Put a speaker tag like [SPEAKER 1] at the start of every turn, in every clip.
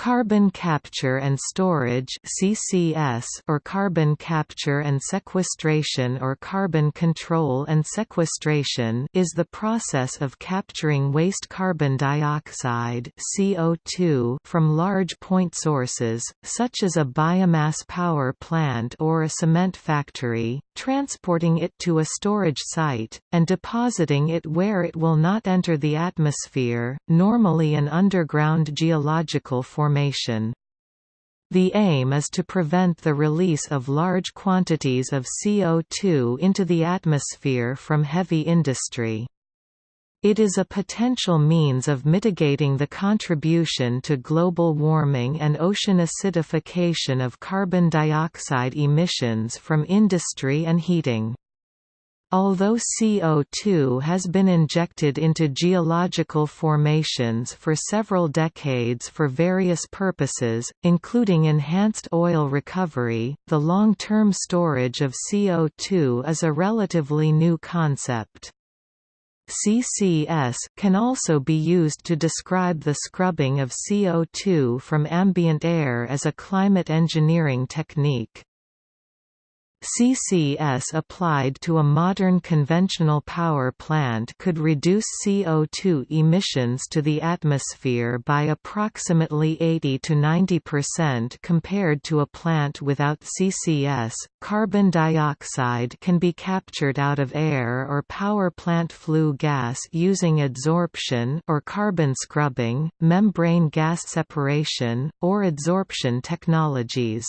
[SPEAKER 1] Carbon capture and storage (CCS) or carbon capture and sequestration or carbon control and sequestration is the process of capturing waste carbon dioxide (CO2) from large point sources such as a biomass power plant or a cement factory, transporting it to a storage site and depositing it where it will not enter the atmosphere, normally an underground geological formation. The aim is to prevent the release of large quantities of CO2 into the atmosphere from heavy industry. It is a potential means of mitigating the contribution to global warming and ocean acidification of carbon dioxide emissions from industry and heating. Although CO2 has been injected into geological formations for several decades for various purposes, including enhanced oil recovery, the long-term storage of CO2 is a relatively new concept. CCS can also be used to describe the scrubbing of CO2 from ambient air as a climate engineering technique. CCS applied to a modern conventional power plant could reduce CO2 emissions to the atmosphere by approximately 80 to 90% compared to a plant without CCS. Carbon dioxide can be captured out of air or power plant flue gas using absorption or carbon scrubbing, membrane gas separation, or adsorption technologies.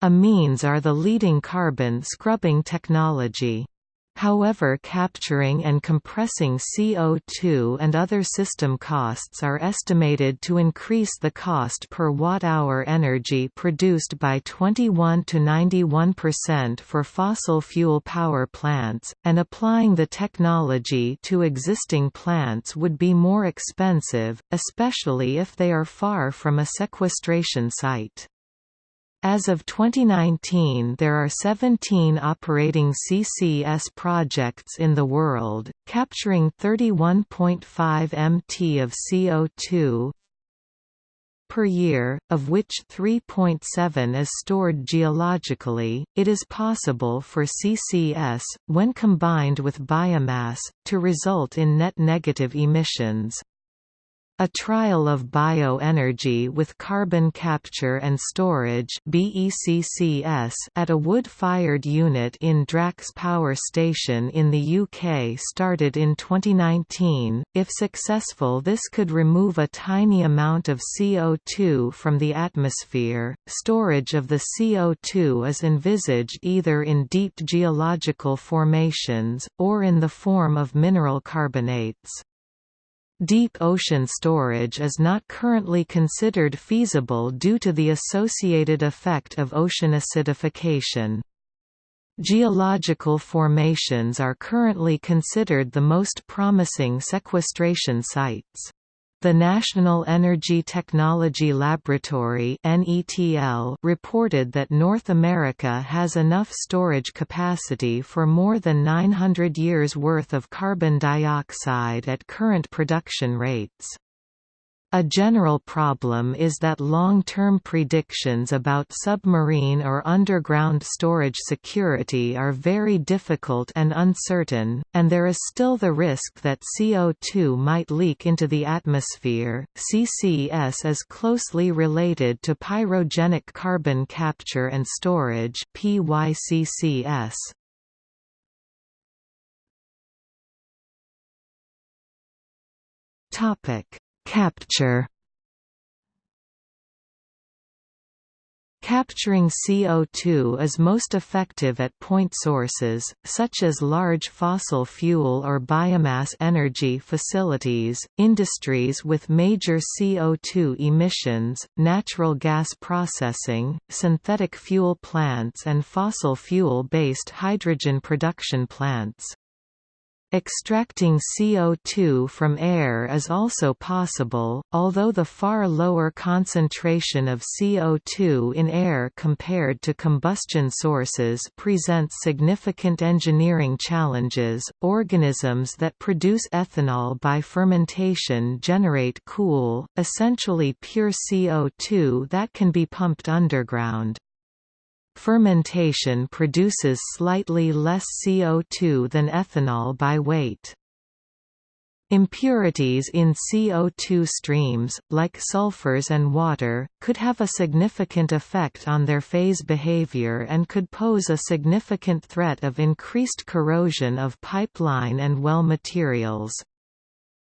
[SPEAKER 1] Amines are the leading carbon scrubbing technology. However capturing and compressing CO2 and other system costs are estimated to increase the cost per watt-hour energy produced by 21 to 91% for fossil fuel power plants, and applying the technology to existing plants would be more expensive, especially if they are far from a sequestration site. As of 2019 there are 17 operating CCS projects in the world, capturing 31.5 mt of CO2 per year, of which 3.7 is stored geologically. It is possible for CCS, when combined with biomass, to result in net negative emissions. A trial of bioenergy with carbon capture and storage BECCS at a wood-fired unit in Drax Power Station in the UK started in 2019. If successful this could remove a tiny amount of CO2 from the atmosphere. Storage of the CO2 is envisaged either in deep geological formations, or in the form of mineral carbonates. Deep ocean storage is not currently considered feasible due to the associated effect of ocean acidification. Geological formations are currently considered the most promising sequestration sites. The National Energy Technology Laboratory reported that North America has enough storage capacity for more than 900 years' worth of carbon dioxide at current production rates. A general problem is that long-term predictions about submarine or underground storage security are very difficult and uncertain, and there is still the risk that CO2 might leak into the atmosphere. CCS is closely related to pyrogenic carbon capture and storage (PYCCS). Topic Capture Capturing CO2 is most effective at point sources, such as large fossil fuel or biomass energy facilities, industries with major CO2 emissions, natural gas processing, synthetic fuel plants and fossil fuel-based hydrogen production plants. Extracting CO2 from air is also possible, although the far lower concentration of CO2 in air compared to combustion sources presents significant engineering challenges. Organisms that produce ethanol by fermentation generate cool, essentially pure CO2 that can be pumped underground. Fermentation produces slightly less CO2 than ethanol by weight. Impurities in CO2 streams, like sulfurs and water, could have a significant effect on their phase behavior and could pose a significant threat of increased corrosion of pipeline and well materials.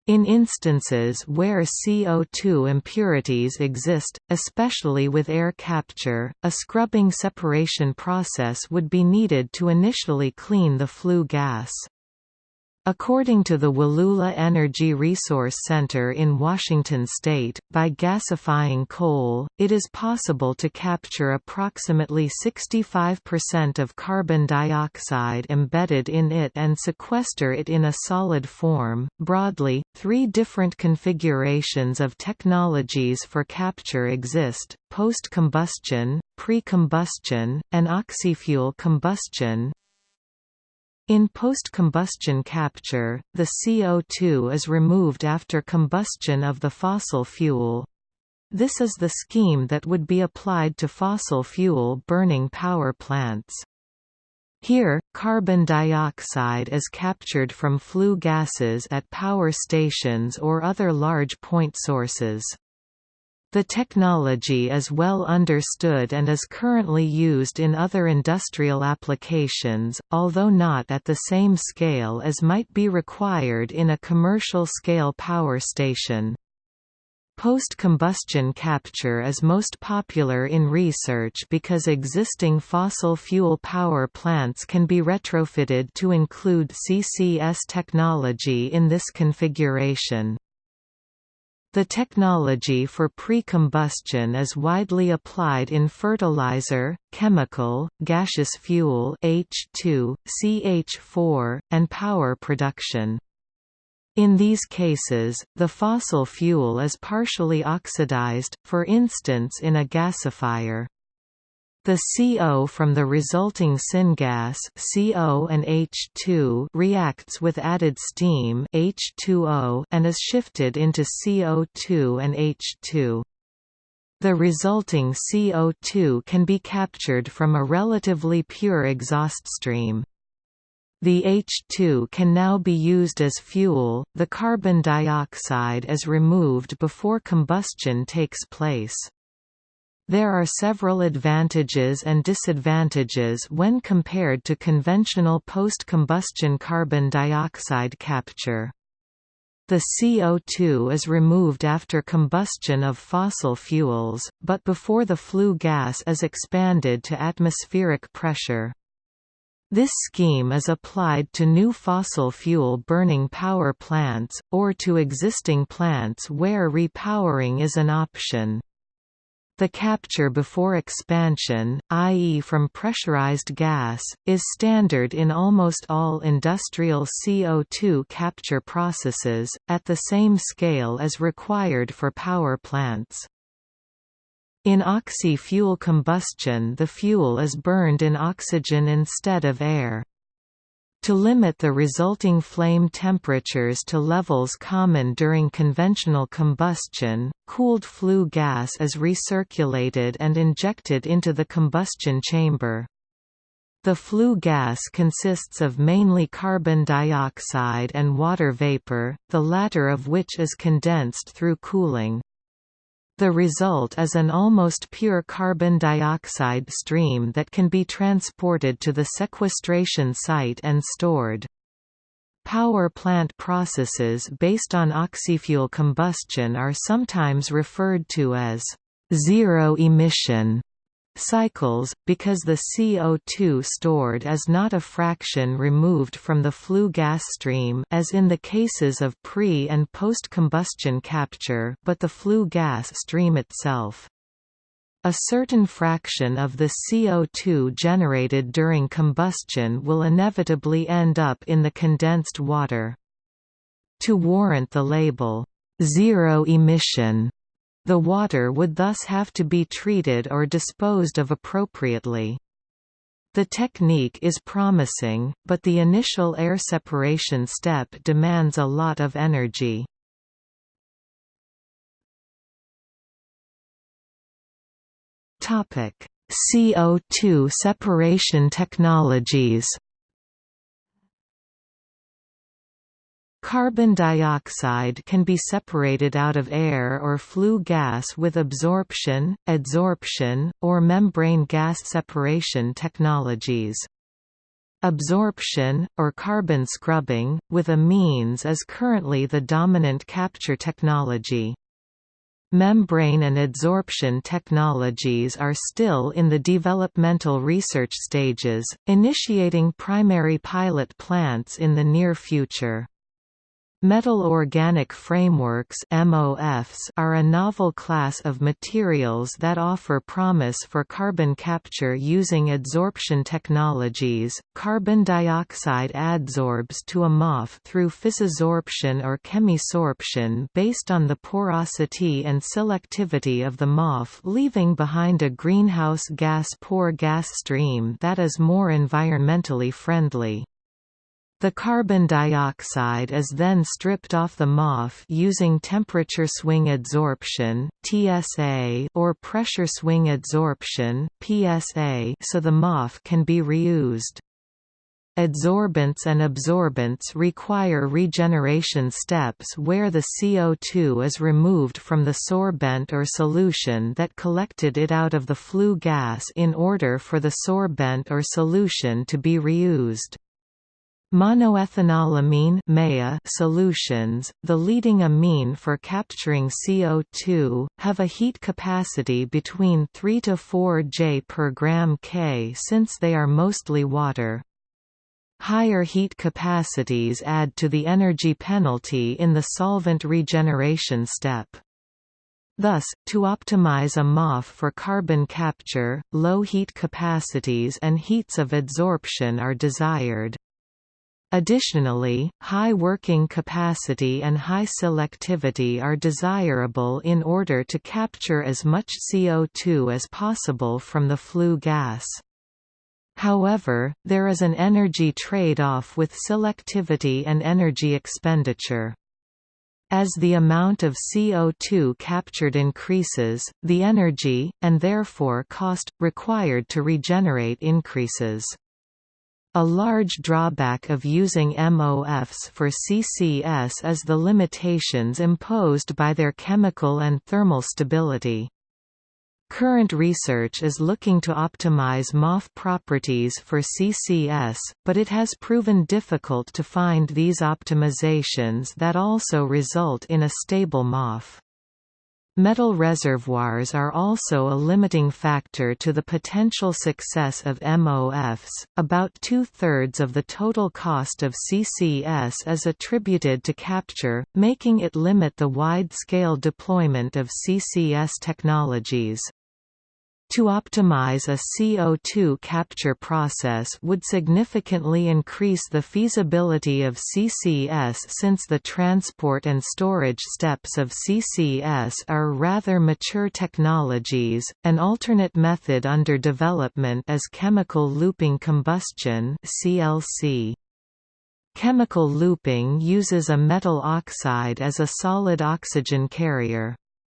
[SPEAKER 1] In instances where CO2 impurities exist, especially with air capture, a scrubbing separation process would be needed to initially clean the flue gas. According to the Wallula Energy Resource Center in Washington state, by gasifying coal, it is possible to capture approximately 65% of carbon dioxide embedded in it and sequester it in a solid form. Broadly, three different configurations of technologies for capture exist post combustion, pre combustion, and oxyfuel combustion. In post-combustion capture, the CO2 is removed after combustion of the fossil fuel. This is the scheme that would be applied to fossil fuel burning power plants. Here, carbon dioxide is captured from flue gases at power stations or other large point sources. The technology is well understood and is currently used in other industrial applications, although not at the same scale as might be required in a commercial-scale power station. Post-combustion capture is most popular in research because existing fossil fuel power plants can be retrofitted to include CCS technology in this configuration. The technology for pre-combustion is widely applied in fertilizer, chemical, gaseous fuel H2, CH4, and power production. In these cases, the fossil fuel is partially oxidized, for instance in a gasifier. The CO from the resulting syngas CO and H2 reacts with added steam H2O and is shifted into CO2 and H2. The resulting CO2 can be captured from a relatively pure exhaust stream. The H2 can now be used as fuel, the carbon dioxide is removed before combustion takes place. There are several advantages and disadvantages when compared to conventional post-combustion carbon dioxide capture. The CO2 is removed after combustion of fossil fuels, but before the flue gas is expanded to atmospheric pressure. This scheme is applied to new fossil fuel burning power plants, or to existing plants where repowering is an option. The capture before expansion, i.e. from pressurized gas, is standard in almost all industrial CO2 capture processes, at the same scale as required for power plants. In oxy-fuel combustion the fuel is burned in oxygen instead of air. To limit the resulting flame temperatures to levels common during conventional combustion, cooled flue gas is recirculated and injected into the combustion chamber. The flue gas consists of mainly carbon dioxide and water vapor, the latter of which is condensed through cooling. The result is an almost pure carbon dioxide stream that can be transported to the sequestration site and stored. Power plant processes based on oxyfuel combustion are sometimes referred to as zero emission cycles, because the CO2 stored is not a fraction removed from the flue gas stream as in the cases of pre- and post-combustion capture but the flue gas stream itself. a certain fraction of the CO2 generated during combustion will inevitably end up in the condensed water. To warrant the label, zero emission, the water would thus have to be treated or disposed of appropriately. The technique is promising, but the initial air separation step demands a lot of energy. CO2 separation technologies Carbon dioxide can be separated out of air or flue gas with absorption, adsorption, or membrane gas separation technologies. Absorption, or carbon scrubbing, with amines is currently the dominant capture technology. Membrane and adsorption technologies are still in the developmental research stages, initiating primary pilot plants in the near future. Metal organic frameworks MOFs are a novel class of materials that offer promise for carbon capture using adsorption technologies. Carbon dioxide adsorbs to a MOF through physisorption or chemisorption based on the porosity and selectivity of the MOF leaving behind a greenhouse gas poor gas stream that is more environmentally friendly. The carbon dioxide is then stripped off the MOF using temperature swing adsorption (TSA) or pressure swing adsorption (PSA) so the MOF can be reused. Adsorbents and absorbents require regeneration steps where the CO2 is removed from the sorbent or solution that collected it out of the flue gas in order for the sorbent or solution to be reused. Monoethanolamine solutions, the leading amine for capturing CO2, have a heat capacity between 3 to 4 J per gram K since they are mostly water. Higher heat capacities add to the energy penalty in the solvent regeneration step. Thus, to optimize a MOF for carbon capture, low heat capacities and heats of adsorption are desired. Additionally, high working capacity and high selectivity are desirable in order to capture as much CO2 as possible from the flue gas. However, there is an energy trade-off with selectivity and energy expenditure. As the amount of CO2 captured increases, the energy, and therefore cost, required to regenerate increases. A large drawback of using MOFs for CCS is the limitations imposed by their chemical and thermal stability. Current research is looking to optimize MOF properties for CCS, but it has proven difficult to find these optimizations that also result in a stable MOF. Metal reservoirs are also a limiting factor to the potential success of MOFs. About two thirds of the total cost of CCS is attributed to capture, making it limit the wide scale deployment of CCS technologies. To optimize a CO2 capture process would significantly increase the feasibility of CCS since the transport and storage steps of CCS are rather mature technologies. An alternate method under development is chemical looping combustion (CLC). Chemical looping uses a metal oxide as a solid oxygen carrier.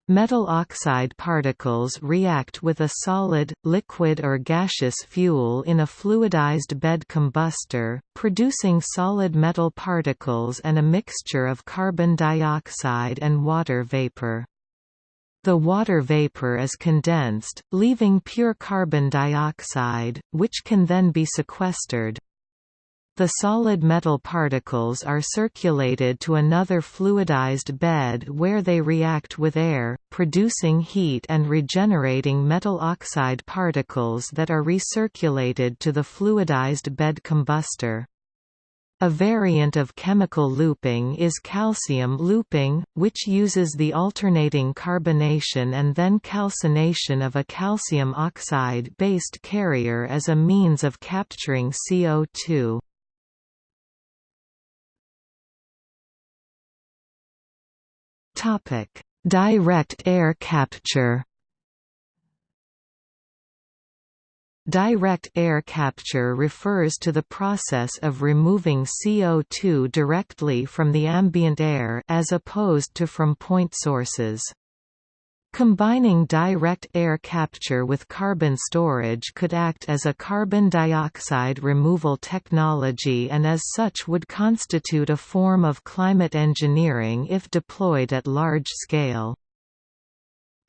[SPEAKER 1] Metal oxide particles react with a solid, liquid or gaseous fuel in a fluidized bed combustor, producing solid metal particles and a mixture of carbon dioxide and water vapor. The water vapor is condensed, leaving pure carbon dioxide, which can then be sequestered. The solid metal particles are circulated to another fluidized bed where they react with air, producing heat and regenerating metal oxide particles that are recirculated to the fluidized bed combustor. A variant of chemical looping is calcium looping, which uses the alternating carbonation and then calcination of a calcium oxide-based carrier as a means of capturing CO2. Direct air capture Direct air capture refers to the process of removing CO2 directly from the ambient air as opposed to from point sources. Combining direct air capture with carbon storage could act as a carbon dioxide removal technology and as such would constitute a form of climate engineering if deployed at large scale.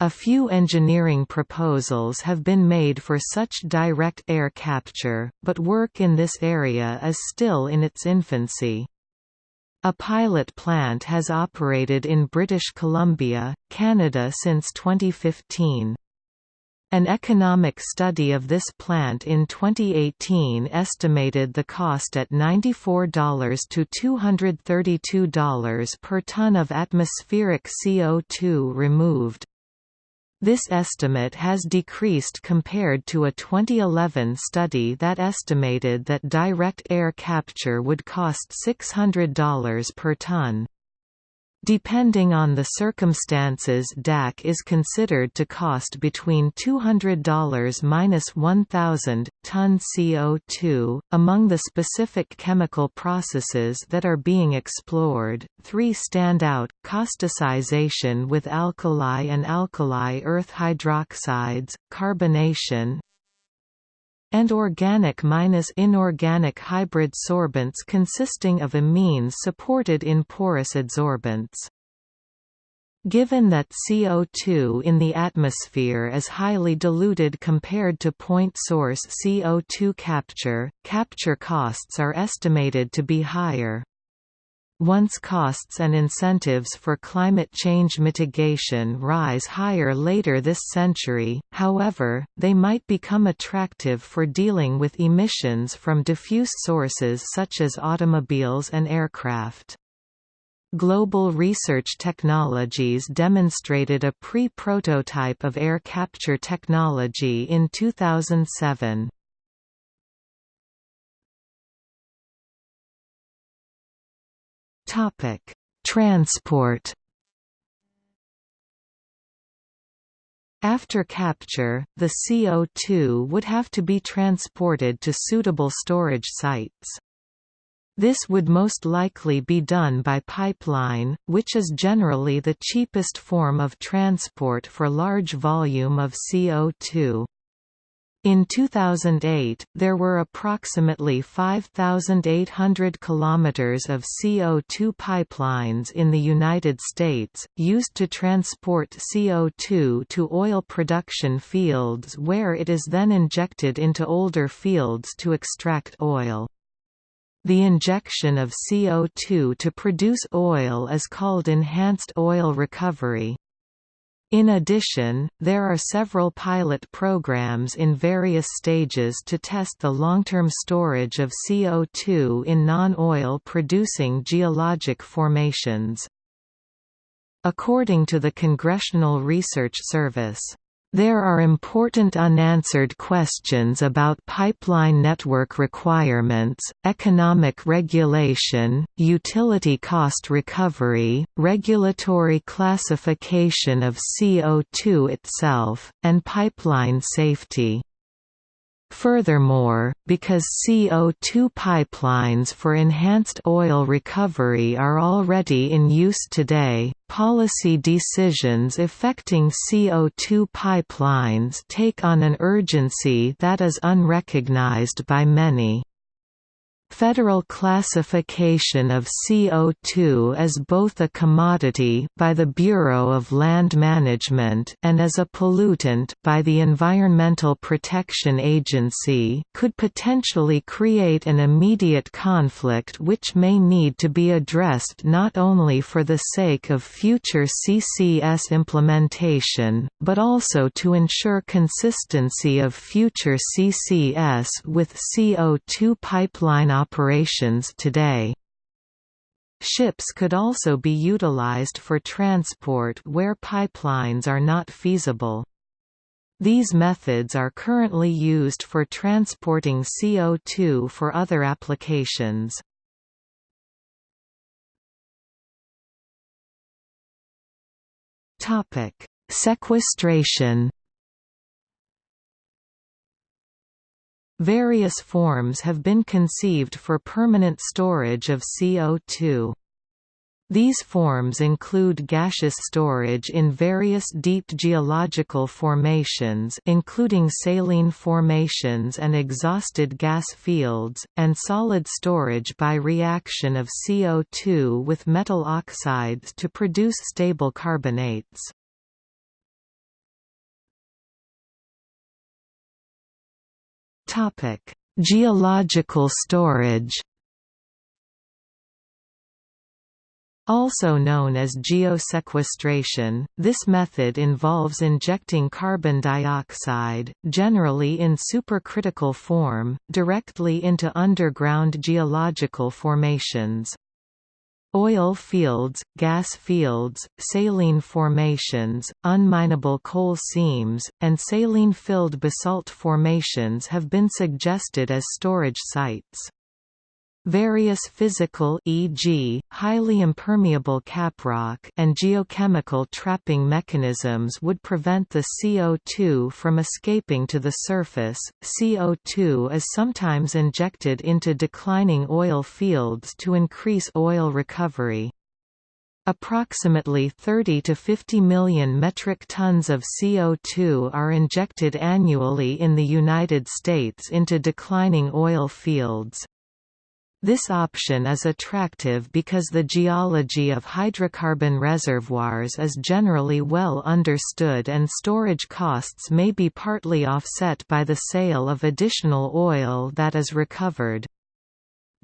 [SPEAKER 1] A few engineering proposals have been made for such direct air capture, but work in this area is still in its infancy. A pilot plant has operated in British Columbia, Canada since 2015. An economic study of this plant in 2018 estimated the cost at $94 to $232 per ton of atmospheric CO2 removed. This estimate has decreased compared to a 2011 study that estimated that direct air capture would cost $600 per ton. Depending on the circumstances DAC is considered to cost between $200–1,000, ton CO2. Among the specific chemical processes that are being explored, three stand out, causticization with alkali and alkali earth hydroxides, carbonation, and organic minus inorganic hybrid sorbents consisting of amines supported in porous adsorbents. Given that CO2 in the atmosphere is highly diluted compared to point source CO2 capture, capture costs are estimated to be higher. Once costs and incentives for climate change mitigation rise higher later this century, however, they might become attractive for dealing with emissions from diffuse sources such as automobiles and aircraft. Global Research Technologies demonstrated a pre-prototype of air capture technology in 2007. Topic: Transport. After capture, the CO2 would have to be transported to suitable storage sites. This would most likely be done by pipeline, which is generally the cheapest form of transport for large volume of CO2. In 2008, there were approximately 5,800 kilometers of CO2 pipelines in the United States, used to transport CO2 to oil production fields where it is then injected into older fields to extract oil. The injection of CO2 to produce oil is called enhanced oil recovery. In addition, there are several pilot programs in various stages to test the long-term storage of CO2 in non-oil producing geologic formations. According to the Congressional Research Service, there are important unanswered questions about pipeline network requirements, economic regulation, utility cost recovery, regulatory classification of CO2 itself, and pipeline safety. Furthermore, because CO2 pipelines for enhanced oil recovery are already in use today, policy decisions affecting CO2 pipelines take on an urgency that is unrecognized by many. Federal classification of CO2 as both a commodity by the Bureau of Land Management and as a pollutant by the Environmental Protection Agency could potentially create an immediate conflict which may need to be addressed not only for the sake of future CCS implementation, but also to ensure consistency of future CCS with CO2 pipeline operations today. Ships could also be utilized for transport where pipelines are not feasible. These methods are currently used for transporting CO2 for other applications. Sequestration Various forms have been conceived for permanent storage of CO2. These forms include gaseous storage in various deep geological formations including saline formations and exhausted gas fields, and solid storage by reaction of CO2 with metal oxides to produce stable carbonates. Topic: Geological storage. Also known as geosequestration, this method involves injecting carbon dioxide, generally in supercritical form, directly into underground geological formations. Oil fields, gas fields, saline formations, unminable coal seams, and saline-filled basalt formations have been suggested as storage sites. Various physical e.g., highly impermeable caprock and geochemical trapping mechanisms would prevent the CO2 from escaping to the surface. CO2 is sometimes injected into declining oil fields to increase oil recovery. Approximately 30 to 50 million metric tons of CO2 are injected annually in the United States into declining oil fields. This option is attractive because the geology of hydrocarbon reservoirs is generally well understood and storage costs may be partly offset by the sale of additional oil that is recovered.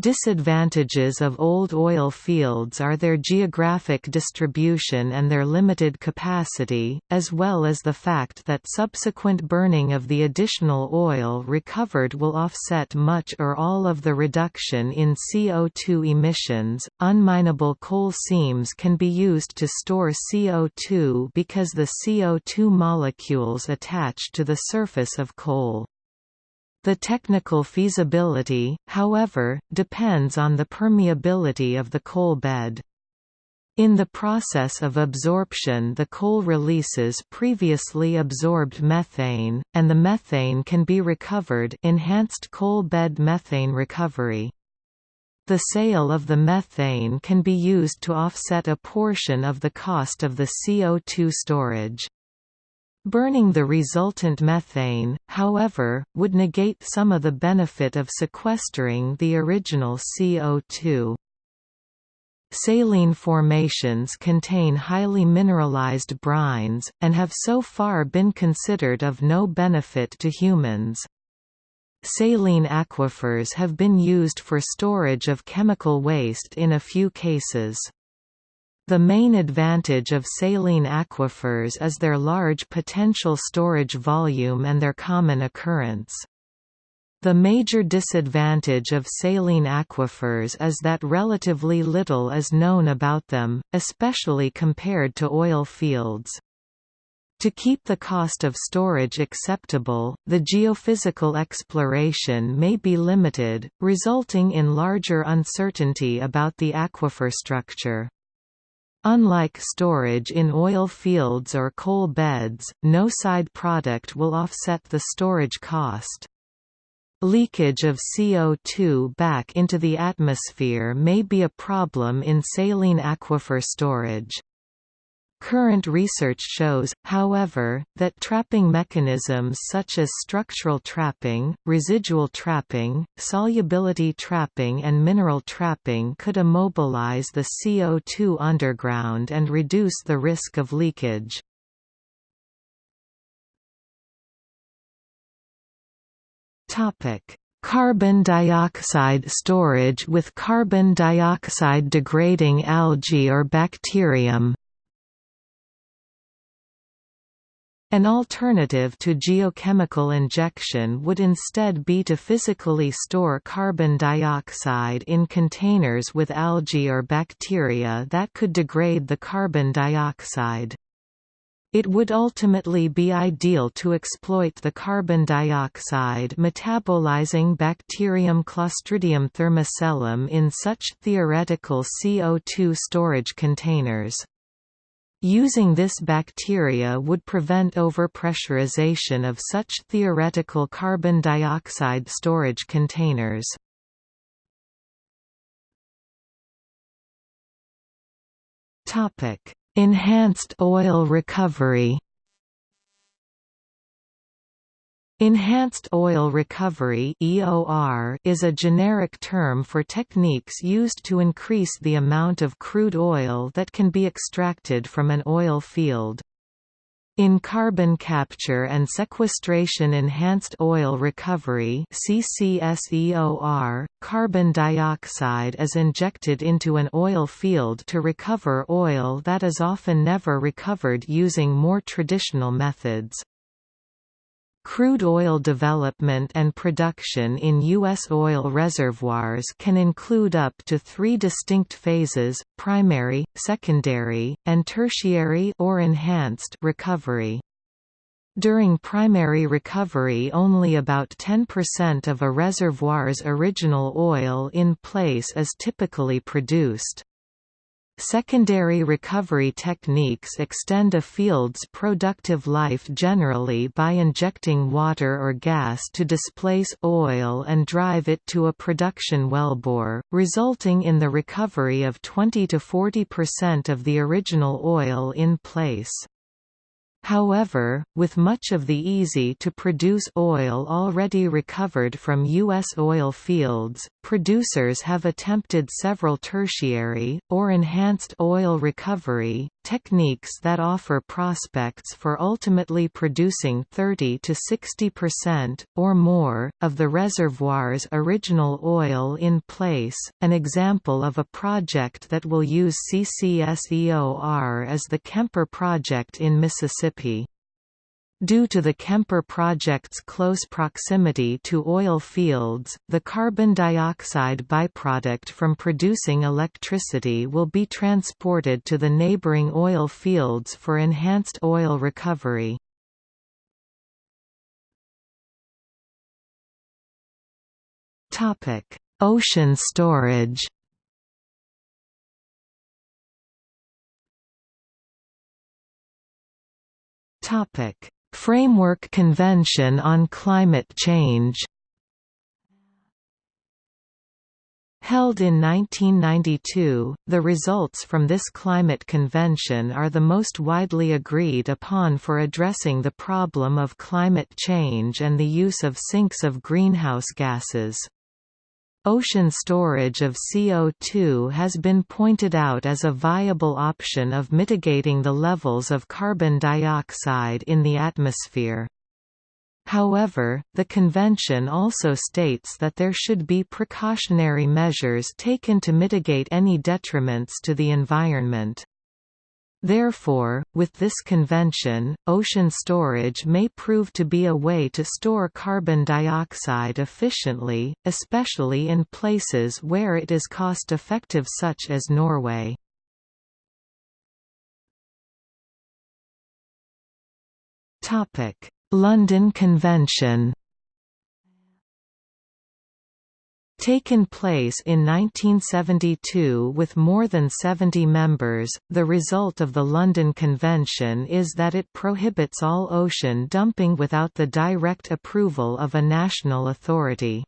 [SPEAKER 1] Disadvantages of old oil fields are their geographic distribution and their limited capacity, as well as the fact that subsequent burning of the additional oil recovered will offset much or all of the reduction in CO2 emissions. Unminable coal seams can be used to store CO2 because the CO2 molecules attach to the surface of coal. The technical feasibility, however, depends on the permeability of the coal bed. In the process of absorption the coal releases previously absorbed methane, and the methane can be recovered enhanced coal bed methane recovery. The sale of the methane can be used to offset a portion of the cost of the CO2 storage. Burning the resultant methane, however, would negate some of the benefit of sequestering the original CO2. Saline formations contain highly mineralized brines, and have so far been considered of no benefit to humans. Saline aquifers have been used for storage of chemical waste in a few cases. The main advantage of saline aquifers is their large potential storage volume and their common occurrence. The major disadvantage of saline aquifers is that relatively little is known about them, especially compared to oil fields. To keep the cost of storage acceptable, the geophysical exploration may be limited, resulting in larger uncertainty about the aquifer structure. Unlike storage in oil fields or coal beds, no side product will offset the storage cost. Leakage of CO2 back into the atmosphere may be a problem in saline aquifer storage. Current research shows, however, that trapping mechanisms such as structural trapping, residual trapping, solubility trapping and mineral trapping could immobilize the CO2 underground and reduce the risk of leakage. Carbon dioxide storage with carbon dioxide degrading algae or bacterium An alternative to geochemical injection would instead be to physically store carbon dioxide in containers with algae or bacteria that could degrade the carbon dioxide. It would ultimately be ideal to exploit the carbon dioxide metabolizing bacterium Clostridium thermocellum in such theoretical CO2 storage containers. Using this bacteria would prevent overpressurization of such theoretical carbon dioxide storage containers. Enhanced oil recovery Enhanced oil recovery (EOR) is a generic term for techniques used to increase the amount of crude oil that can be extracted from an oil field. In carbon capture and sequestration enhanced oil recovery CCSEOR, carbon dioxide is injected into an oil field to recover oil that is often never recovered using more traditional methods. Crude oil development and production in U.S. oil reservoirs can include up to three distinct phases, primary, secondary, and tertiary or enhanced recovery. During primary recovery only about 10% of a reservoir's original oil in place is typically produced. Secondary recovery techniques extend a field's productive life generally by injecting water or gas to displace oil and drive it to a production wellbore, resulting in the recovery of 20 to 40% of the original oil in place. However, with much of the easy-to-produce oil already recovered from U.S. oil fields, producers have attempted several tertiary, or enhanced oil recovery, techniques that offer prospects for ultimately producing 30 to 60% or more of the reservoir's original oil in place. An example of a project that will use CCSEOR is the Kemper project in Mississippi. Due to the Kemper project's close proximity to oil fields, the carbon dioxide byproduct from producing electricity will be transported to the neighboring oil fields for enhanced oil recovery. Ocean storage Topic Framework Convention on Climate Change Held in 1992, the results from this climate convention are the most widely agreed upon for addressing the problem of climate change and the use of sinks of greenhouse gases. Ocean storage of CO2 has been pointed out as a viable option of mitigating the levels of carbon dioxide in the atmosphere. However, the convention also states that there should be precautionary measures taken to mitigate any detriments to the environment. Therefore, with this convention, ocean storage may prove to be a way to store carbon dioxide efficiently, especially in places where it is cost-effective such as Norway. London Convention Taken place in 1972 with more than 70 members, the result of the London Convention is that it prohibits all ocean dumping without the direct approval of a national authority.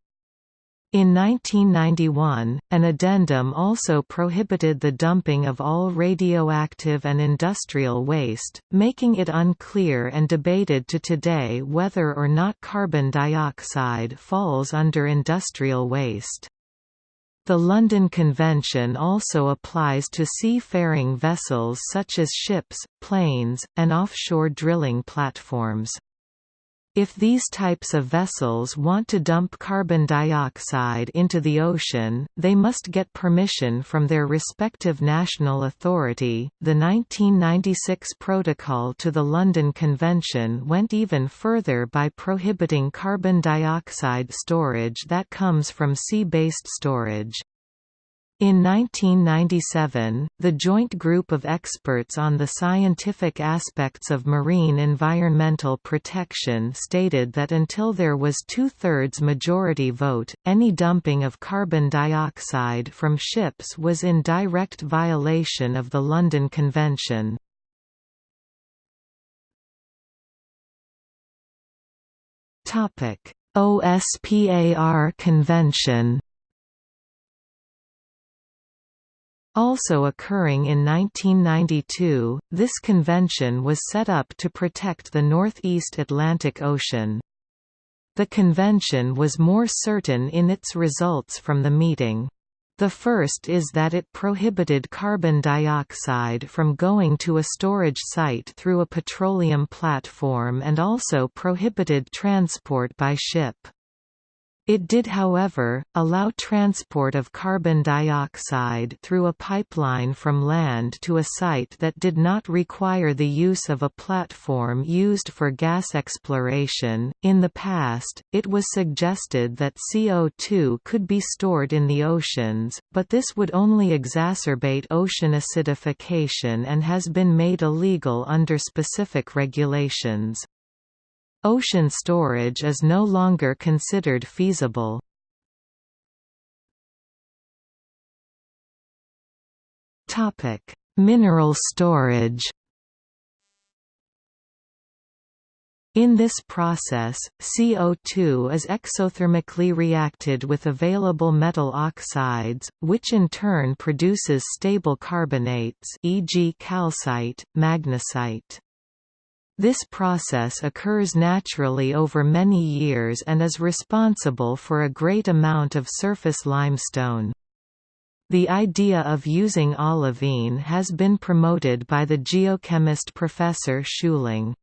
[SPEAKER 1] In 1991, an addendum also prohibited the dumping of all radioactive and industrial waste, making it unclear and debated to today whether or not carbon dioxide falls under industrial waste. The London Convention also applies to seafaring vessels such as ships, planes, and offshore drilling platforms. If these types of vessels want to dump carbon dioxide into the ocean, they must get permission from their respective national authority. The 1996 Protocol to the London Convention went even further by prohibiting carbon dioxide storage that comes from sea-based storage. In 1997, the Joint Group of Experts on the Scientific Aspects of Marine Environmental Protection stated that until there was two-thirds majority vote, any dumping of carbon dioxide from ships was in direct violation of the London Convention. OSPAR Convention Also occurring in 1992, this convention was set up to protect the Northeast Atlantic Ocean. The convention was more certain in its results from the meeting. The first is that it prohibited carbon dioxide from going to a storage site through a petroleum platform and also prohibited transport by ship. It did however, allow transport of carbon dioxide through a pipeline from land to a site that did not require the use of a platform used for gas exploration. In the past, it was suggested that CO2 could be stored in the oceans, but this would only exacerbate ocean acidification and has been made illegal under specific regulations. Ocean storage is no longer considered feasible. Topic: Mineral storage In this process, CO2 is exothermically reacted with available metal oxides, which in turn produces stable carbonates e.g. calcite, magnesite. This process occurs naturally over many years and is responsible for a great amount of surface limestone. The idea of using olivine has been promoted by the geochemist Professor Schuiling.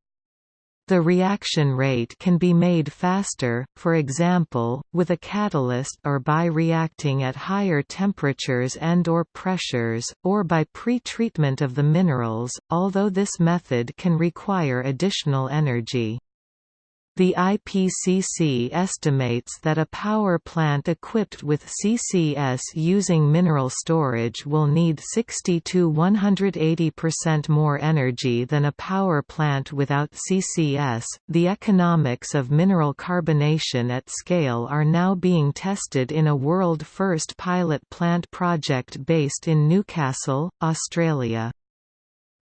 [SPEAKER 1] The reaction rate can be made faster, for example, with a catalyst or by reacting at higher temperatures and or pressures, or by pre-treatment of the minerals, although this method can require additional energy. The IPCC estimates that a power plant equipped with CCS using mineral storage will need 60 to 180% more energy than a power plant without CCS. The economics of mineral carbonation at scale are now being tested in a world first pilot plant project based in Newcastle, Australia.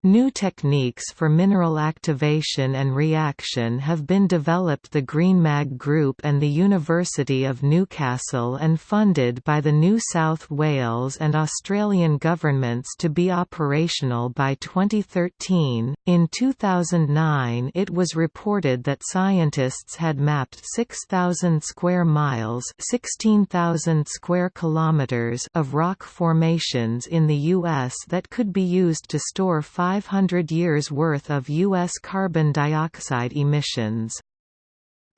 [SPEAKER 1] New techniques for mineral activation and reaction have been developed the GreenMag Group and the University of Newcastle and funded by the New South Wales and Australian governments to be operational by 2013. In 2009, it was reported that scientists had mapped 6,000 square miles, 16,000 square kilometers of rock formations in the US that could be used to store 5 500 years' worth of U.S. carbon dioxide emissions.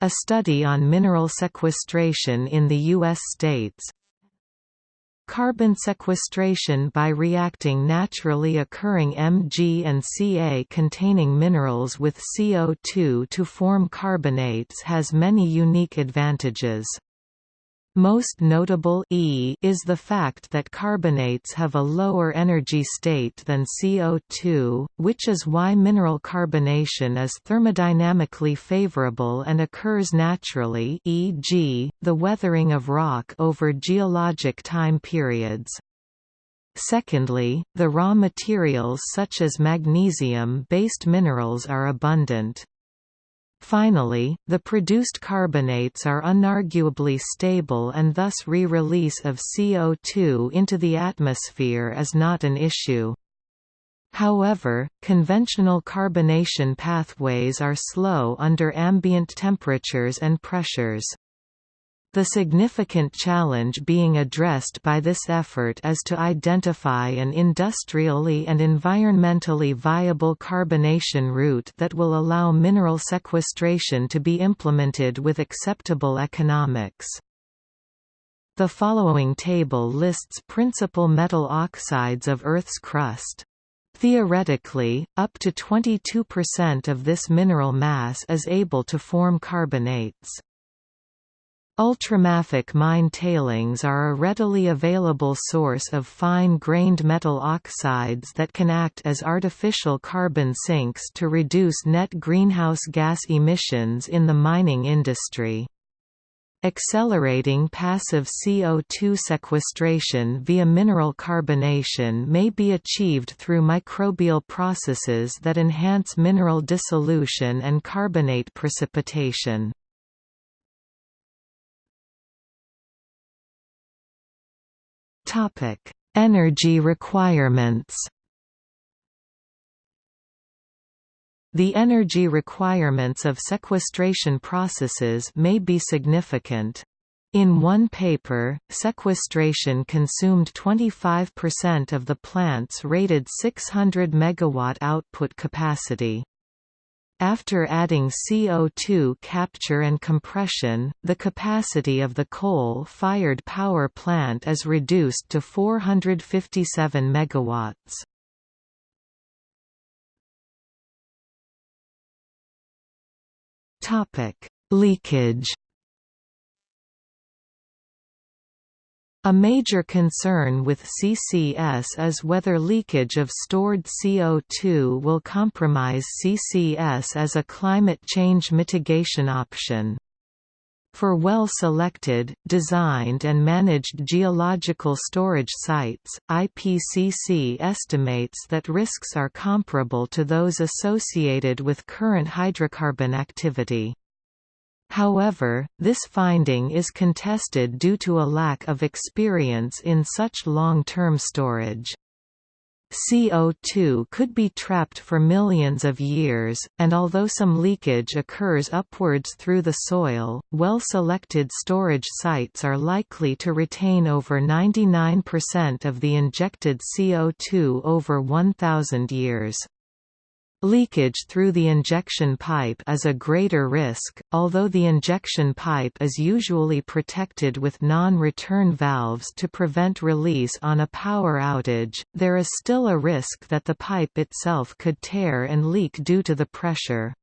[SPEAKER 1] A study on mineral sequestration in the U.S. states, Carbon sequestration by reacting naturally occurring Mg and Ca containing minerals with CO2 to form carbonates has many unique advantages. Most notable e is the fact that carbonates have a lower energy state than CO2, which is why mineral carbonation is thermodynamically favorable and occurs naturally e.g., the weathering of rock over geologic time periods. Secondly, the raw materials such as magnesium-based minerals are abundant. Finally, the produced carbonates are unarguably stable and thus re-release of CO2 into the atmosphere is not an issue. However, conventional carbonation pathways are slow under ambient temperatures and pressures. The significant challenge being addressed by this effort is to identify an industrially and environmentally viable carbonation route that will allow mineral sequestration to be implemented with acceptable economics. The following table lists principal metal oxides of Earth's crust. Theoretically, up to 22% of this mineral mass is able to form carbonates. Ultramafic mine tailings are a readily available source of fine-grained metal oxides that can act as artificial carbon sinks to reduce net greenhouse gas emissions in the mining industry. Accelerating passive CO2 sequestration via mineral carbonation may be achieved through microbial processes that enhance mineral dissolution and carbonate precipitation. Topic: Energy requirements. The energy requirements of sequestration processes may be significant. In one paper, sequestration consumed 25% of the plant's rated 600 MW output capacity. After adding CO2 capture and compression, the capacity of the coal-fired power plant is reduced to 457 MW. Leakage A major concern with CCS is whether leakage of stored CO2 will compromise CCS as a climate change mitigation option. For well-selected, designed and managed geological storage sites, IPCC estimates that risks are comparable to those associated with current hydrocarbon activity. However, this finding is contested due to a lack of experience in such long-term storage. CO2 could be trapped for millions of years, and although some leakage occurs upwards through the soil, well-selected storage sites are likely to retain over 99% of the injected CO2 over 1,000 years. Leakage through the injection pipe is a greater risk, although the injection pipe is usually protected with non-return valves to prevent release on a power outage, there is still a risk that the pipe itself could tear and leak due to the pressure.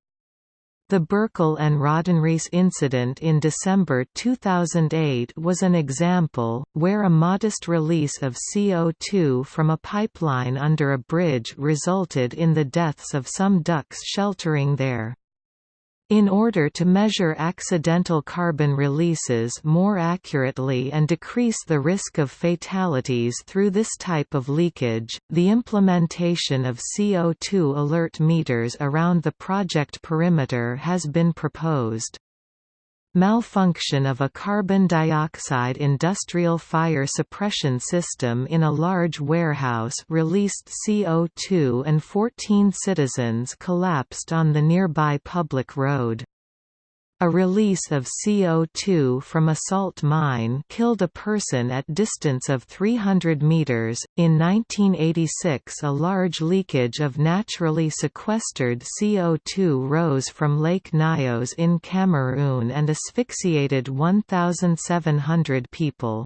[SPEAKER 1] The Berkel and Rodenrijs incident in December 2008 was an example, where a modest release of CO2 from a pipeline under a bridge resulted in the deaths of some ducks sheltering there. In order to measure accidental carbon releases more accurately and decrease the risk of fatalities through this type of leakage, the implementation of CO2 alert meters around the project perimeter has been proposed. Malfunction of a carbon dioxide industrial fire suppression system in a large warehouse released CO2 and 14 citizens collapsed on the nearby public road. A release of CO2 from a salt mine killed a person at distance of 300 meters. In 1986, a large leakage of naturally sequestered CO2 rose from Lake Nyos in Cameroon and asphyxiated 1,700 people.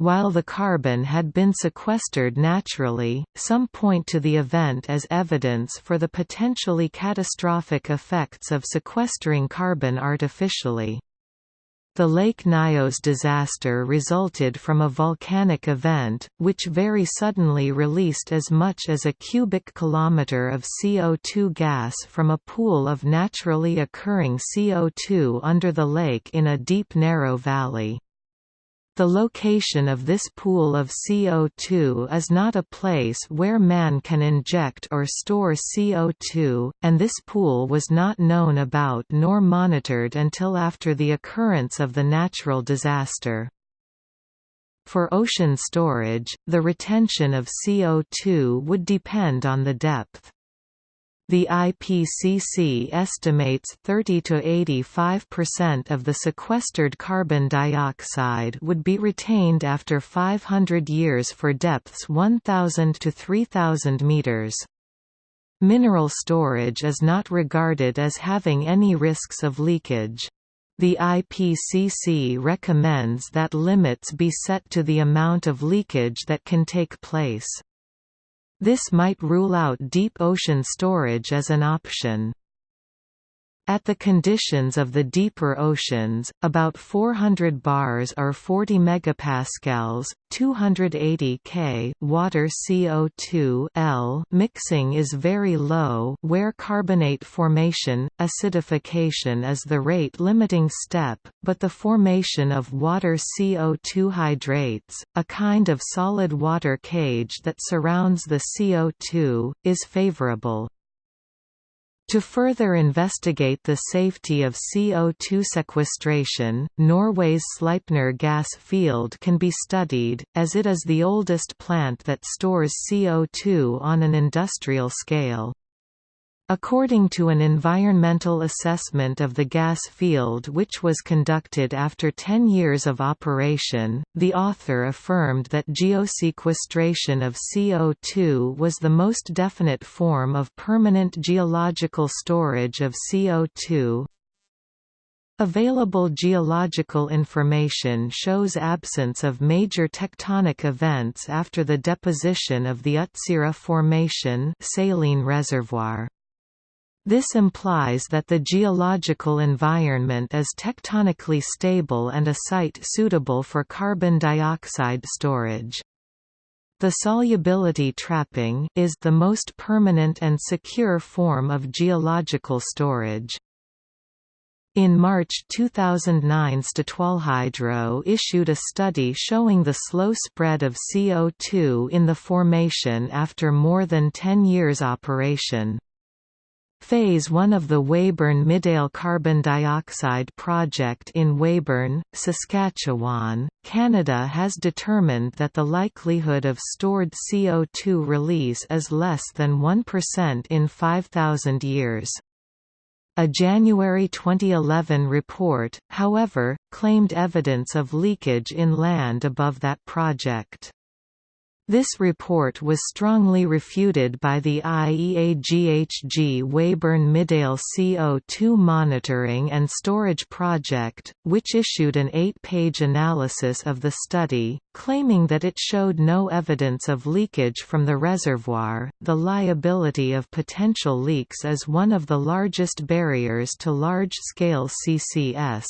[SPEAKER 1] While the carbon had been sequestered naturally, some point to the event as evidence for the potentially catastrophic effects of sequestering carbon artificially. The Lake Nyos disaster resulted from a volcanic event, which very suddenly released as much as a cubic kilometer of CO2 gas from a pool of naturally occurring CO2 under the lake in a deep narrow valley. The location of this pool of CO2 is not a place where man can inject or store CO2, and this pool was not known about nor monitored until after the occurrence of the natural disaster. For ocean storage, the retention of CO2 would depend on the depth. The IPCC estimates 30 to 85% of the sequestered carbon dioxide would be retained after 500 years for depths 1000 to 3000 meters. Mineral storage is not regarded as having any risks of leakage. The IPCC recommends that limits be set to the amount of leakage that can take place. This might rule out deep ocean storage as an option. At the conditions of the deeper oceans, about 400 bars or 40 megapascals, 280 K water CO2 L mixing is very low where carbonate formation, acidification is the rate limiting step, but the formation of water CO2 hydrates, a kind of solid water cage that surrounds the CO2, is favorable. To further investigate the safety of CO2 sequestration, Norway's Sleipner gas field can be studied, as it is the oldest plant that stores CO2 on an industrial scale. According to an environmental assessment of the gas field which was conducted after 10 years of operation, the author affirmed that geosequestration of CO2 was the most definite form of permanent geological storage of CO2. Available geological information shows absence of major tectonic events after the deposition of the Utsira Formation saline reservoir. This implies that the geological environment is tectonically stable and a site suitable for carbon dioxide storage. The solubility trapping is the most permanent and secure form of geological storage. In March 2009 Statoilhydro issued a study showing the slow spread of CO2 in the formation after more than 10 years operation. Phase 1 of the Weyburn Midale carbon dioxide project in Weyburn, Saskatchewan, Canada has determined that the likelihood of stored CO2 release is less than 1% in 5,000 years. A January 2011 report, however, claimed evidence of leakage in land above that project. This report was strongly refuted by the IEA-GHG Weyburn Midale CO2 Monitoring and Storage Project, which issued an eight-page analysis of the study, claiming that it showed no evidence of leakage from the reservoir. The liability of potential leaks is one of the largest barriers to large-scale CCS.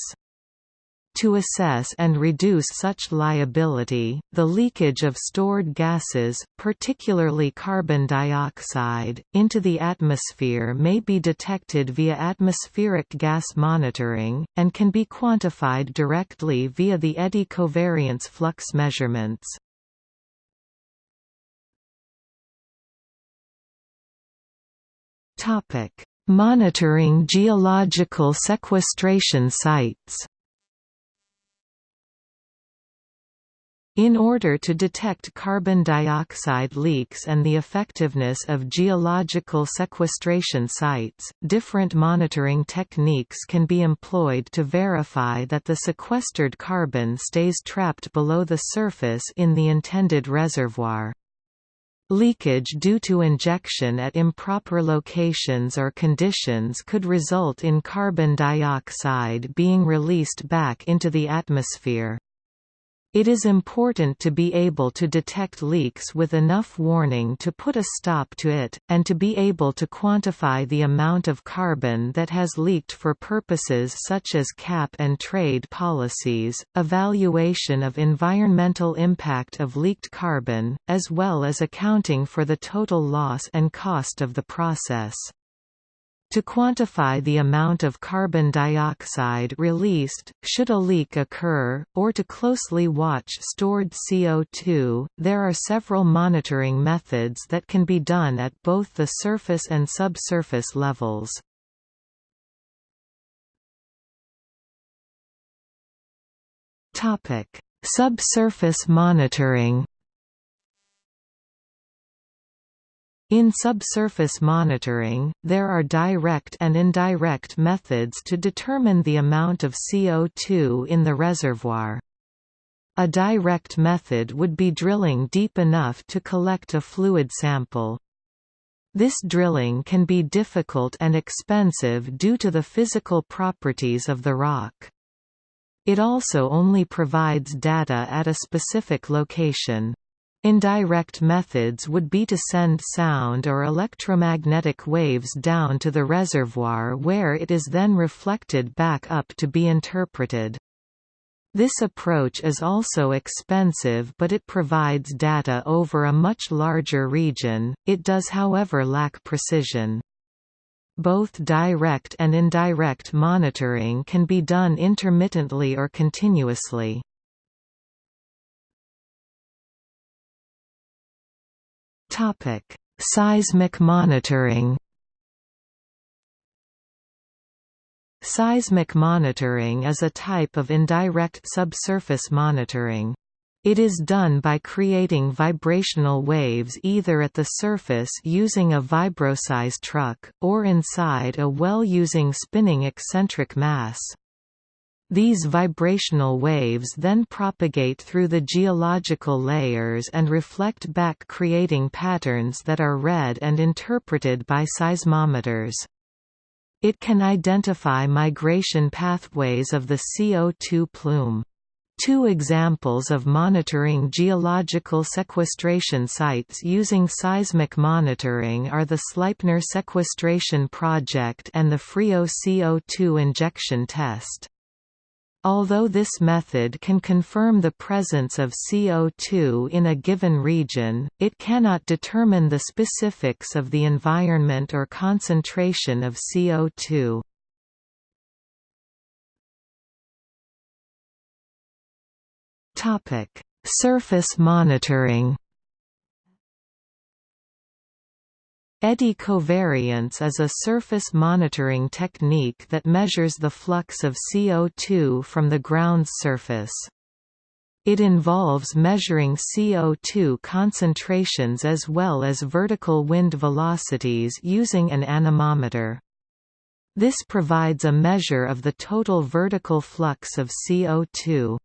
[SPEAKER 1] To assess and reduce such liability, the leakage of stored gases, particularly carbon dioxide, into the atmosphere may be detected via atmospheric gas monitoring, and can be quantified directly via the eddy covariance flux measurements. Monitoring geological sequestration sites In order to detect carbon dioxide leaks and the effectiveness of geological sequestration sites, different monitoring techniques can be employed to verify that the sequestered carbon stays trapped below the surface in the intended reservoir. Leakage due to injection at improper locations or conditions could result in carbon dioxide being released back into the atmosphere. It is important to be able to detect leaks with enough warning to put a stop to it, and to be able to quantify the amount of carbon that has leaked for purposes such as cap and trade policies, evaluation of environmental impact of leaked carbon, as well as accounting for the total loss and cost of the process. To quantify the amount of carbon dioxide released, should a leak occur, or to closely watch stored CO2, there are several monitoring methods that can be done at both the surface and subsurface levels. Subsurface monitoring In subsurface monitoring, there are direct and indirect methods to determine the amount of CO2 in the reservoir. A direct method would be drilling deep enough to collect a fluid sample. This drilling can be difficult and expensive due to the physical properties of the rock. It also only provides data at a specific location. Indirect methods would be to send sound or electromagnetic waves down to the reservoir where it is then reflected back up to be interpreted. This approach is also expensive but it provides data over a much larger region, it does however lack precision. Both direct and indirect monitoring can be done intermittently or continuously. Topic: Seismic monitoring. Seismic monitoring is a type of indirect subsurface monitoring. It is done by creating vibrational waves either at the surface using a vibroseis truck, or inside a well using spinning eccentric mass. These vibrational waves then propagate through the geological layers and reflect back creating patterns that are read and interpreted by seismometers. It can identify migration pathways of the CO2 plume. Two examples of monitoring geological sequestration sites using seismic monitoring are the Sleipner Sequestration Project and the Frio CO2 injection test. Although this method can confirm the presence of CO2 in a given region, it cannot determine the specifics of the environment or concentration of CO2. Surface monitoring Eddy covariance is a surface monitoring technique that measures the flux of CO2 from the ground's surface. It involves measuring CO2 concentrations as well as vertical wind velocities using an anemometer. This provides a measure of the total vertical flux of CO2.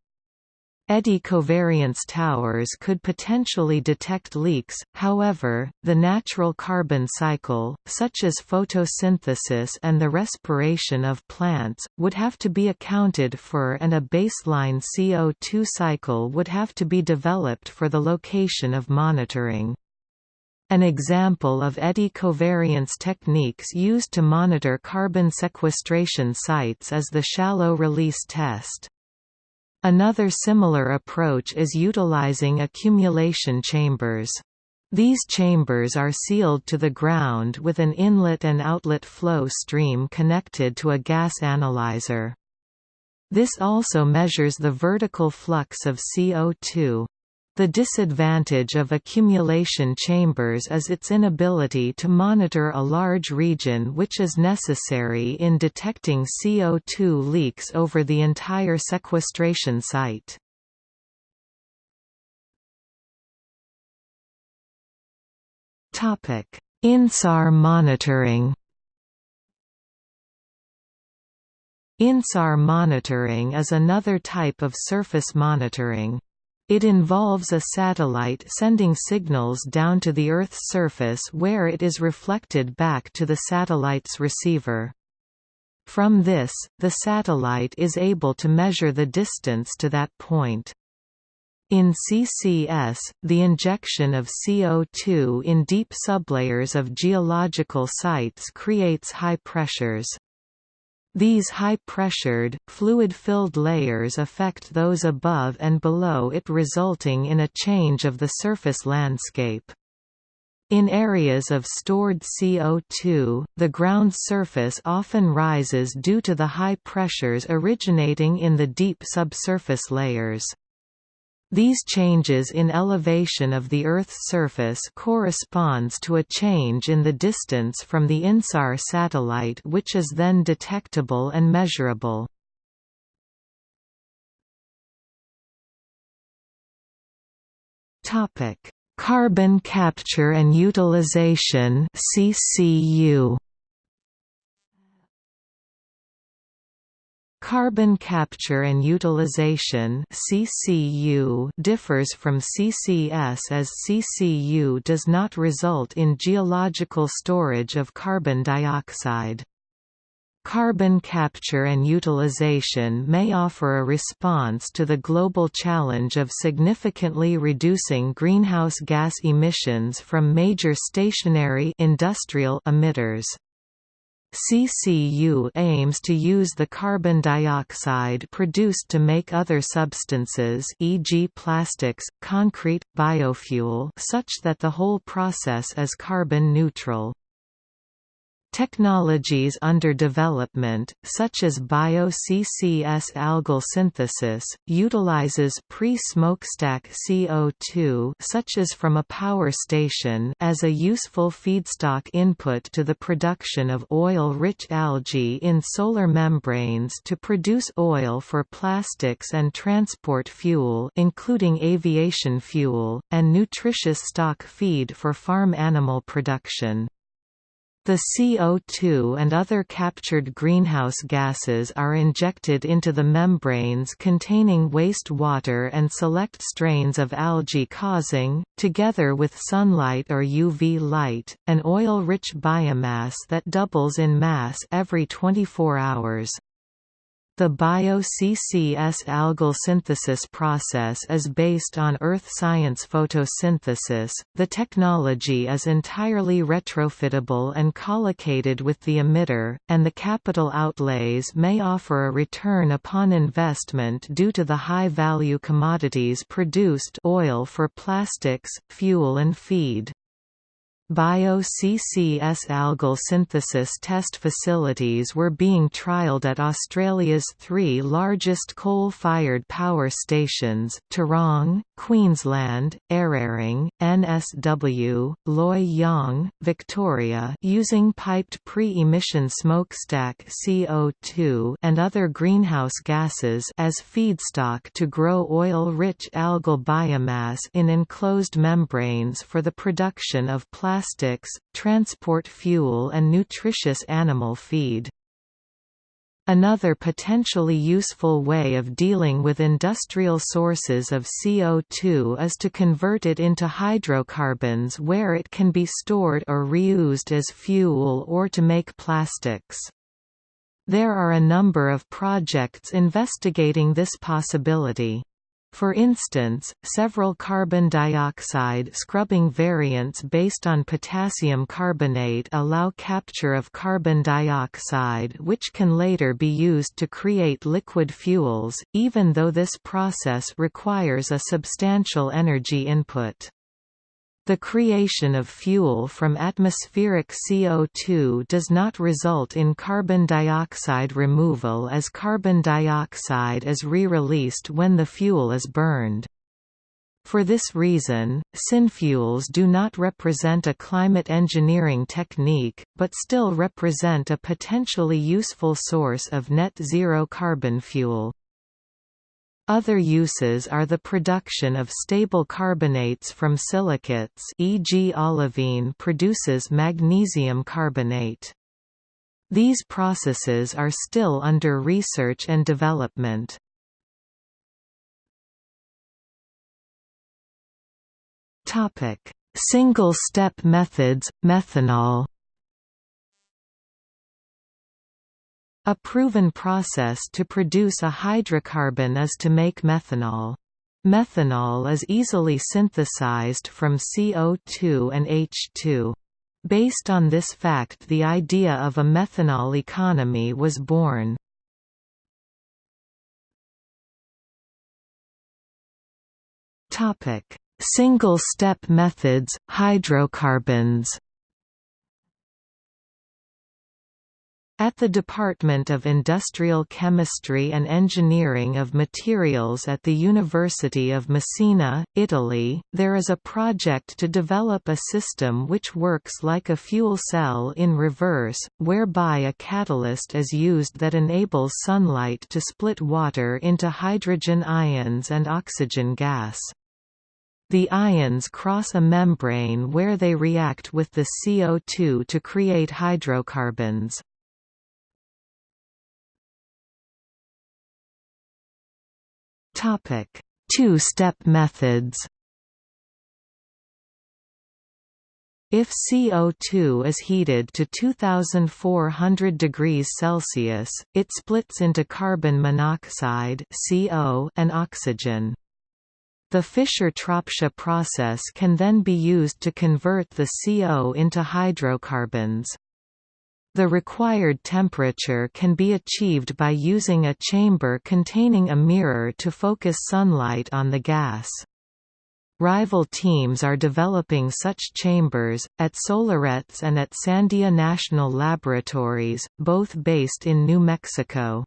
[SPEAKER 1] Eddy covariance towers could potentially detect leaks, however, the natural carbon cycle, such as photosynthesis and the respiration of plants, would have to be accounted for and a baseline CO2 cycle would have to be developed for the location of monitoring. An example of eddy covariance techniques used to monitor carbon sequestration sites is the shallow release test. Another similar approach is utilizing accumulation chambers. These chambers are sealed to the ground with an inlet and outlet flow stream connected to a gas analyzer. This also measures the vertical flux of CO2. The disadvantage of accumulation chambers is its inability to monitor a large region which is necessary in detecting CO2 leaks over the entire sequestration site. INSAR monitoring INSAR monitoring is another type of surface monitoring. It involves a satellite sending signals down to the Earth's surface where it is reflected back to the satellite's receiver. From this, the satellite is able to measure the distance to that point. In CCS, the injection of CO2 in deep sublayers of geological sites creates high pressures. These high-pressured, fluid-filled layers affect those above and below it resulting in a change of the surface landscape. In areas of stored CO2, the ground surface often rises due to the high pressures originating in the deep subsurface layers. These changes in elevation of the Earth's surface corresponds to a change in the distance from the INSAR satellite which is then detectable and measurable. Carbon capture and utilization CCU Carbon capture and utilization (CCU) differs from CCS as CCU does not result in geological storage of carbon dioxide. Carbon capture and utilization may offer a response to the global challenge of significantly reducing greenhouse gas emissions from major stationary industrial emitters. CCU aims to use the carbon dioxide produced to make other substances e.g. plastics, concrete, biofuel such that the whole process is carbon neutral. Technologies under development, such as bio-CCS algal synthesis, utilizes pre-smokestack CO2 such as from a power station as a useful feedstock input to the production of oil-rich algae in solar membranes to produce oil for plastics and transport fuel including aviation fuel, and nutritious stock feed for farm animal production. The CO2 and other captured greenhouse gases are injected into the membranes containing waste water and select strains of algae causing, together with sunlight or UV light, an oil-rich biomass that doubles in mass every 24 hours. The bio-CCS algal synthesis process is based on earth science photosynthesis. The technology is entirely retrofitable and collocated with the emitter, and the capital outlays may offer a return upon investment due to the high-value commodities produced oil for plastics, fuel and feed. Bio-CCS algal synthesis test facilities were being trialled at Australia's three largest coal-fired power stations, Tarong, Queensland, Eraring, NSW, Loy Yang, Victoria using piped pre-emission smokestack CO2 and other greenhouse gases as feedstock to grow oil-rich algal biomass in enclosed membranes for the production of plastic plastics, transport fuel and nutritious animal feed. Another potentially useful way of dealing with industrial sources of CO2 is to convert it into hydrocarbons where it can be stored or reused as fuel or to make plastics. There are a number of projects investigating this possibility. For instance, several carbon dioxide scrubbing variants based on potassium carbonate allow capture of carbon dioxide which can later be used to create liquid fuels, even though this process requires a substantial energy input. The creation of fuel from atmospheric CO2 does not result in carbon dioxide removal as carbon dioxide is re-released when the fuel is burned. For this reason, synfuels do not represent a climate engineering technique, but still represent a potentially useful source of net zero carbon fuel. Other uses are the production of stable carbonates from silicates e.g. olivine produces magnesium carbonate. These processes are still under research and development. Single-step methods, methanol A proven process to produce a hydrocarbon is to make methanol. Methanol is easily synthesized from CO2 and H2. Based on this fact the idea of a methanol economy was born. Single-step methods, hydrocarbons At the Department of Industrial Chemistry and Engineering of Materials at the University of Messina, Italy, there is a project to develop a system which works like a fuel cell in reverse, whereby a catalyst is used that enables sunlight to split water into hydrogen ions and oxygen gas. The ions cross a membrane where they react with the CO2 to create hydrocarbons. Two-step methods If CO2 is heated to 2400 degrees Celsius, it splits into carbon monoxide (CO) and oxygen. The Fischer-Tropsch process can then be used to convert the CO into hydrocarbons. The required temperature can be achieved by using a chamber containing a mirror to focus sunlight on the gas. Rival teams are developing such chambers, at Solaretz and at Sandia National Laboratories, both based in New Mexico.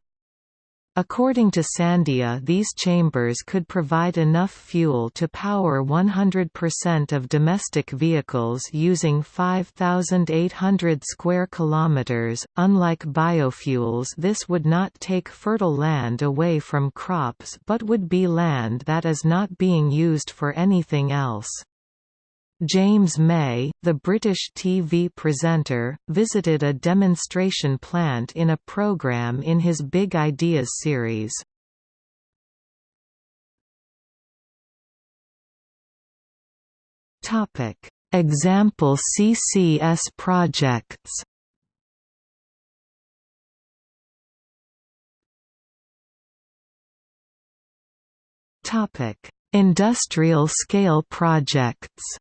[SPEAKER 1] According to Sandia these chambers could provide enough fuel to power 100% of domestic vehicles using 5800 square kilometers. Unlike biofuels, this would not take fertile land away from crops but would be land that is not being used for anything else. James May, the British TV presenter, visited a demonstration plant in a programme in his Big Ideas series. Example CCS projects. Industrial scale projects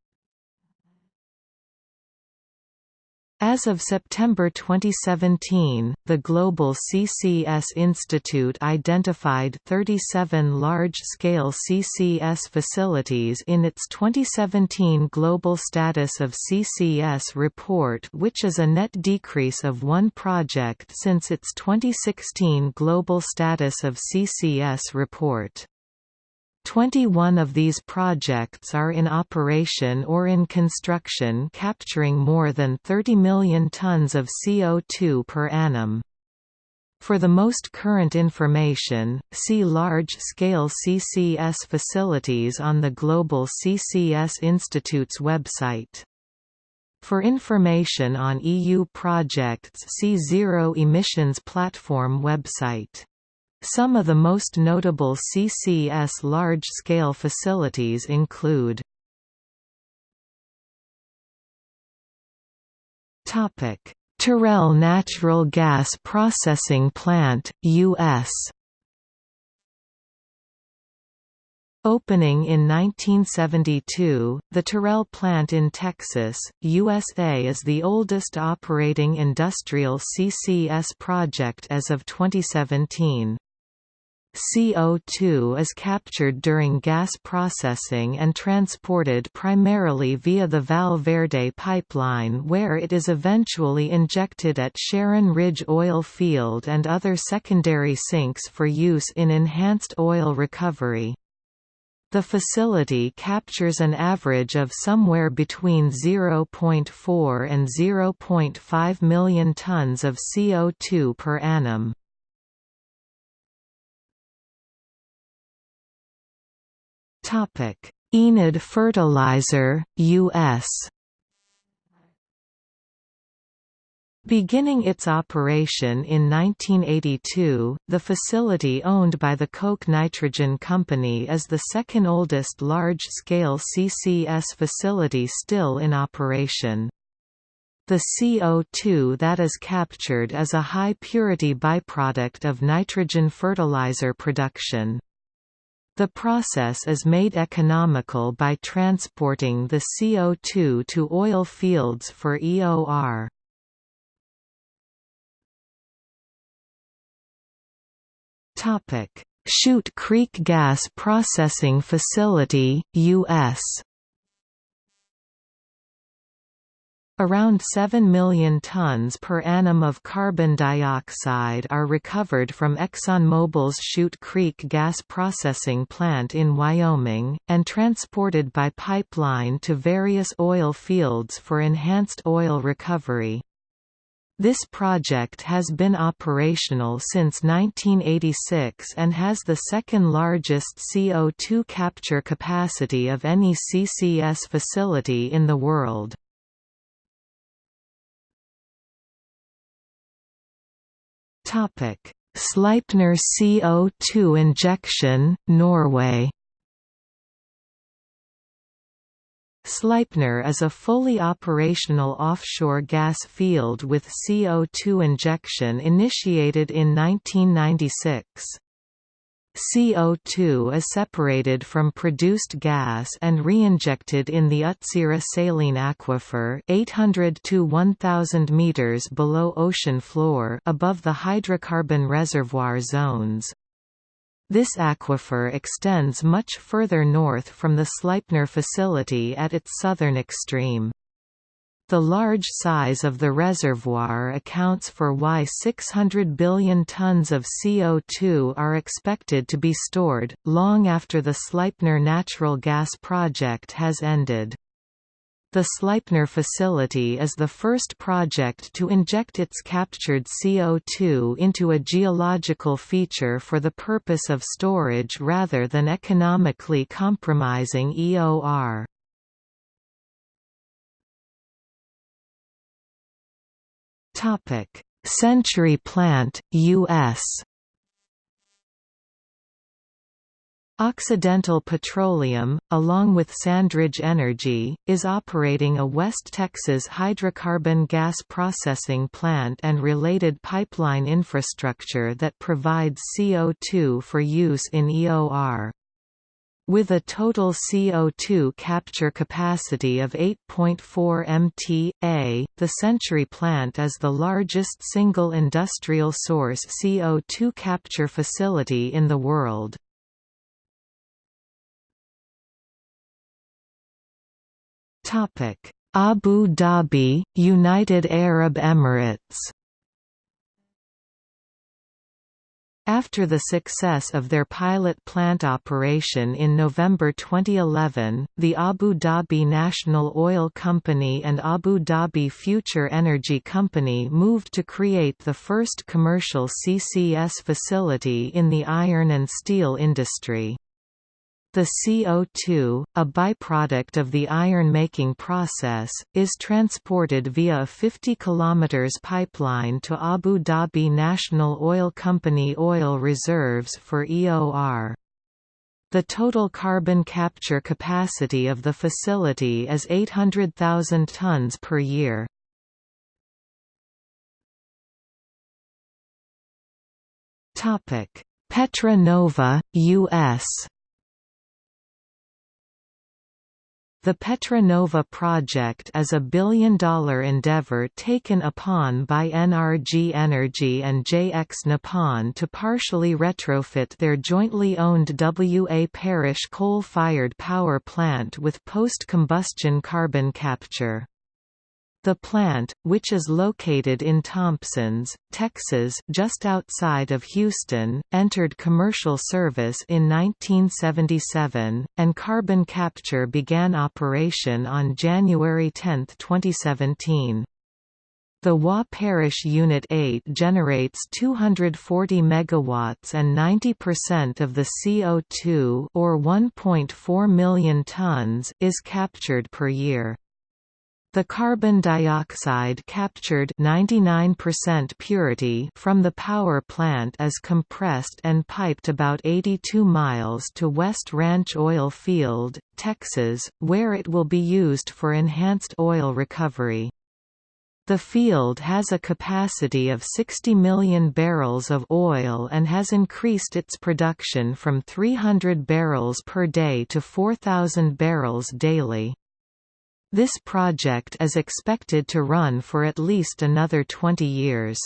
[SPEAKER 1] As of September 2017, the Global CCS Institute identified 37 large-scale CCS facilities in its 2017 Global Status of CCS report which is a net decrease of one project since its 2016 Global Status of CCS report. 21 of these projects are in operation or in construction capturing more than 30 million tons of CO2 per annum. For the most current information, see large-scale CCS facilities on the Global CCS Institute's website. For information on EU projects see Zero Emissions Platform website. Some of the most notable CCS large-scale facilities include Terrell Natural Gas Processing Plant, U.S. Opening in 1972, the Terrell plant in Texas, USA is the oldest operating industrial CCS project as of 2017. CO2 is captured during gas processing and transported primarily via the Val Verde pipeline where it is eventually injected at Sharon Ridge Oil Field and other secondary sinks for use in enhanced oil recovery. The facility captures an average of somewhere between 0.4 and 0.5 million tons of CO2 per annum. Enid Fertilizer, U.S. Beginning its operation in 1982, the facility owned by the Koch Nitrogen Company is the second oldest large-scale CCS facility still in operation. The CO2 that is captured is a high-purity byproduct of nitrogen fertilizer production. The process is made economical by transporting the CO2 to oil fields for EOR. Shute Creek Gas Processing Facility, U.S. Around 7 million tons per annum of carbon dioxide are recovered from ExxonMobil's Shute Creek gas processing plant in Wyoming, and transported by pipeline to various oil fields for enhanced oil recovery. This project has been operational since 1986 and has the second largest CO2 capture capacity of any CCS facility in the world. Sleipner CO2 injection, Norway Sleipner is a fully operational offshore gas field with CO2 injection initiated in 1996. CO2 is separated from produced gas and reinjected in the Utsira saline aquifer 800 to 1000 meters below ocean floor above the hydrocarbon reservoir zones. This aquifer extends much further north from the Sleipner facility at its southern extreme. The large size of the reservoir accounts for why 600 billion tons of CO2 are expected to be stored, long after the Sleipner natural gas project has ended. The Sleipner facility is the first project to inject its captured CO2 into a geological feature for the purpose of storage rather than economically compromising EOR. Century Plant, U.S. Occidental Petroleum, along with Sandridge Energy, is operating a West Texas hydrocarbon gas processing plant and related pipeline infrastructure that provides CO2 for use in EOR. With a total CO2 capture capacity of 8.4 MT.A, the Century plant is the largest single industrial source CO2 capture facility in the world. Abu Dhabi, United Arab Emirates. After the success of their pilot plant operation in November 2011, the Abu Dhabi National Oil Company and Abu Dhabi Future Energy Company moved to create the first commercial CCS facility in the iron and steel industry. The CO2, a byproduct of the iron-making process, is transported via a 50 km pipeline to Abu Dhabi National Oil Company oil reserves for EOR. The total carbon capture capacity of the facility is 800,000 tons per year. Petra Nova, U.S. The Petra Nova project is a billion-dollar endeavor taken upon by NRG Energy and JX Nippon to partially retrofit their jointly owned W.A. Parish coal-fired power plant with post-combustion carbon capture. The plant, which is located in Thompsons, Texas just outside of Houston, entered commercial service in 1977, and carbon capture began operation on January 10, 2017. The Wa Parish Unit 8 generates 240 megawatts and 90% of the CO2 or 1.4 million tons is captured per year. The carbon dioxide captured 99% purity from the power plant is compressed and piped about 82 miles to West Ranch Oil Field, Texas, where it will be used for enhanced oil recovery. The field has a capacity of 60 million barrels of oil and has increased its production from 300 barrels per day to 4,000 barrels daily. This project is expected to run for at least another 20 years.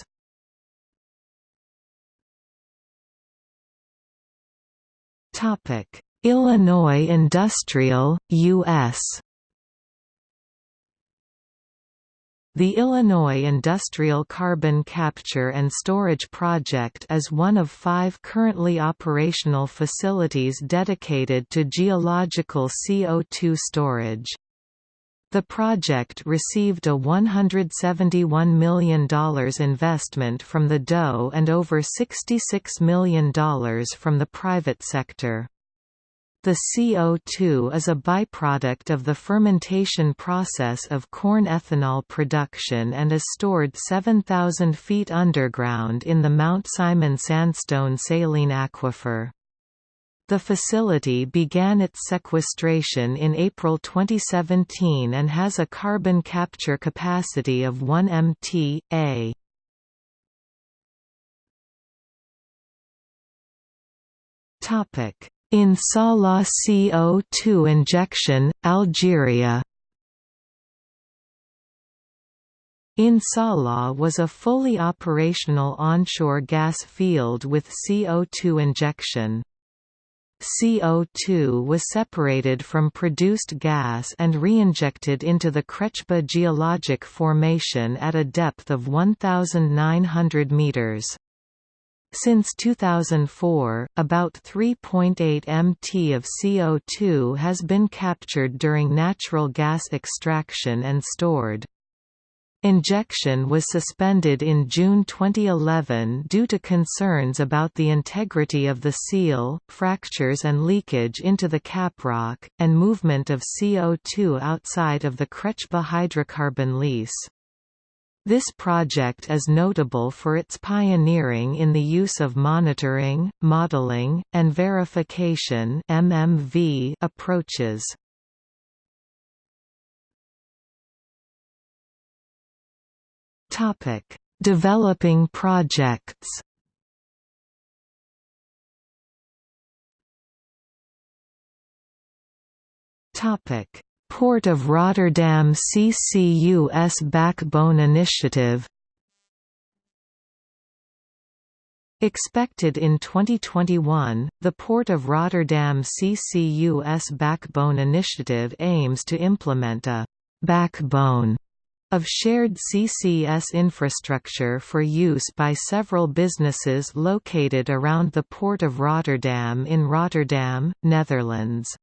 [SPEAKER 1] Illinois Industrial, U.S. The Illinois Industrial Carbon Capture and Storage Project is one of five currently operational facilities dedicated to geological CO2 storage. The project received a $171 million investment from the DOE and over $66 million from the private sector. The CO2 is a byproduct of the fermentation process of corn ethanol production and is stored 7,000 feet underground in the Mount Simon sandstone saline aquifer. The facility began its sequestration in April 2017 and has a carbon capture capacity of 1 mt.a. In Salah CO2 injection, Algeria In Salah was a fully operational onshore gas field with CO2 injection. CO2 was separated from produced gas and reinjected into the Krechba geologic formation at a depth of 1,900 meters. Since 2004, about 3.8 mt of CO2 has been captured during natural gas extraction and stored. Injection was suspended in June 2011 due to concerns about the integrity of the seal, fractures and leakage into the caprock, and movement of CO2 outside of the Krechba hydrocarbon lease. This project is notable for its pioneering in the use of monitoring, modeling, and verification approaches. Topic: Developing projects. Topic: Port of Rotterdam CCUS Backbone Initiative. Expected in 2021, the Port of Rotterdam CCUS Backbone Initiative aims to implement a «backbone» of shared CCS infrastructure for use by several businesses located around the Port of Rotterdam in Rotterdam, Netherlands.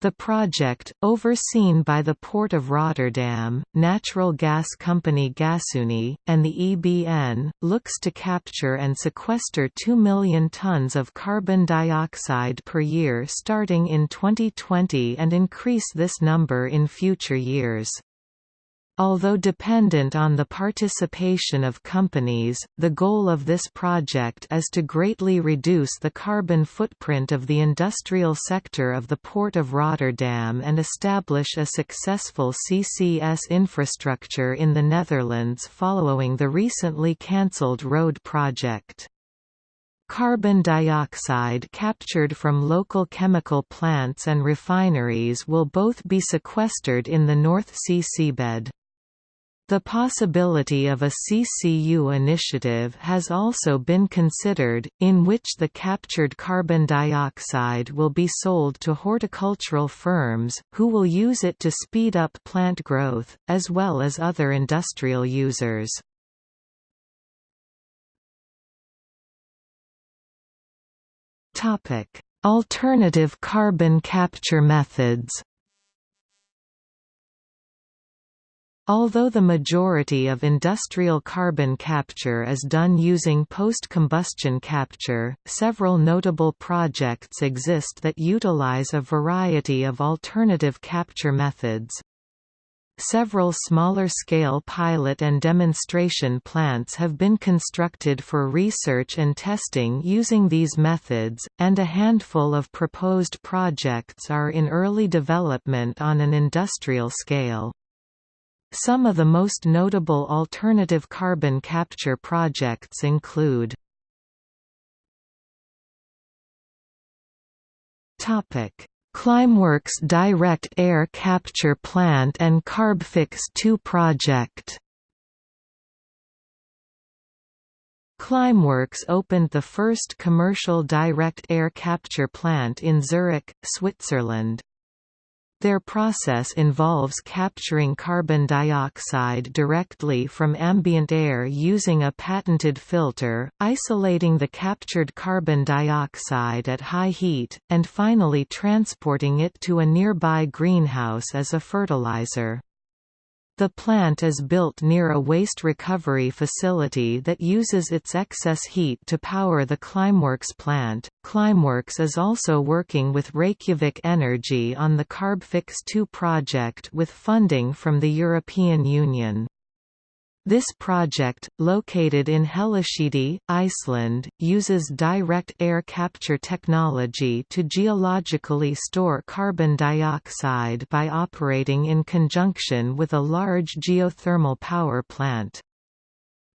[SPEAKER 1] The project, overseen by the Port of Rotterdam, natural gas company Gasunie, and the EBN, looks to capture and sequester 2 million tons of carbon dioxide per year starting in 2020 and increase this number in future years. Although dependent on the participation of companies, the goal of this project is to greatly reduce the carbon footprint of the industrial sector of the Port of Rotterdam and establish a successful CCS infrastructure in the Netherlands following the recently cancelled road project. Carbon dioxide captured from local chemical plants and refineries will both be sequestered in the North Sea seabed. The possibility of a CCU initiative has also been considered, in which the captured carbon dioxide will be sold to horticultural firms, who will use it to speed up plant growth, as well as other industrial users. Alternative carbon capture methods Although the majority of industrial carbon capture is done using post-combustion capture, several notable projects exist that utilize a variety of alternative capture methods. Several smaller-scale pilot and demonstration plants have been constructed for research and testing using these methods, and a handful of proposed projects are in early development on an industrial scale. Some of the most notable alternative carbon capture projects include Climeworks Direct Air Capture Plant and Carbfix 2 project Climeworks opened the first commercial direct air capture plant in Zurich, Switzerland. Their process involves capturing carbon dioxide directly from ambient air using a patented filter, isolating the captured carbon dioxide at high heat, and finally transporting it to a nearby greenhouse as a fertilizer. The plant is built near a waste recovery facility that uses its excess heat to power the Climeworks plant. Climeworks is also working with Reykjavik Energy on the Carbfix 2 project with funding from the European Union. This project, located in Hellisheidi, Iceland, uses direct air capture technology to geologically store carbon dioxide by operating in conjunction with a large geothermal power plant.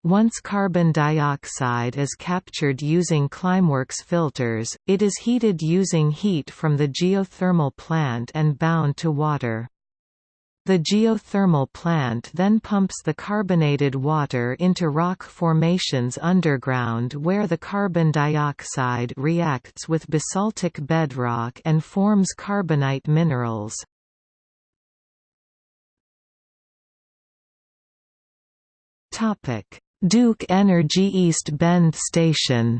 [SPEAKER 1] Once carbon dioxide is captured using Climeworks filters, it is heated using heat from the geothermal plant and bound to water. The geothermal plant then pumps the carbonated water into rock formations underground where the carbon dioxide reacts with basaltic bedrock and forms carbonate minerals. Duke Energy East Bend Station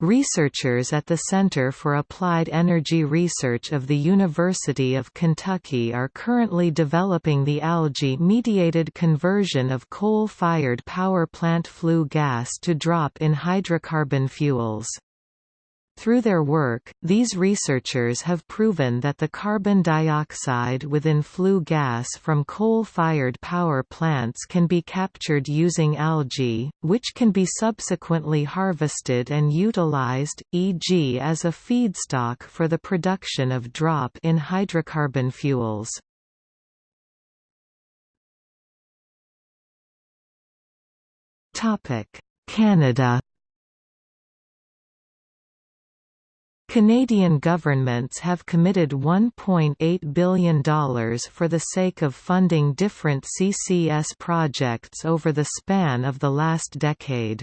[SPEAKER 1] Researchers at the Center for Applied Energy Research of the University of Kentucky are currently developing the algae-mediated conversion of coal-fired power plant flue gas to drop in hydrocarbon fuels. Through their work, these researchers have proven that the carbon dioxide within flue gas from coal-fired power plants can be captured using algae, which can be subsequently harvested and utilized, e.g. as a feedstock for the production of drop in hydrocarbon fuels. Canada Canadian governments have committed $1.8 billion for the sake of funding different CCS projects over the span of the last decade.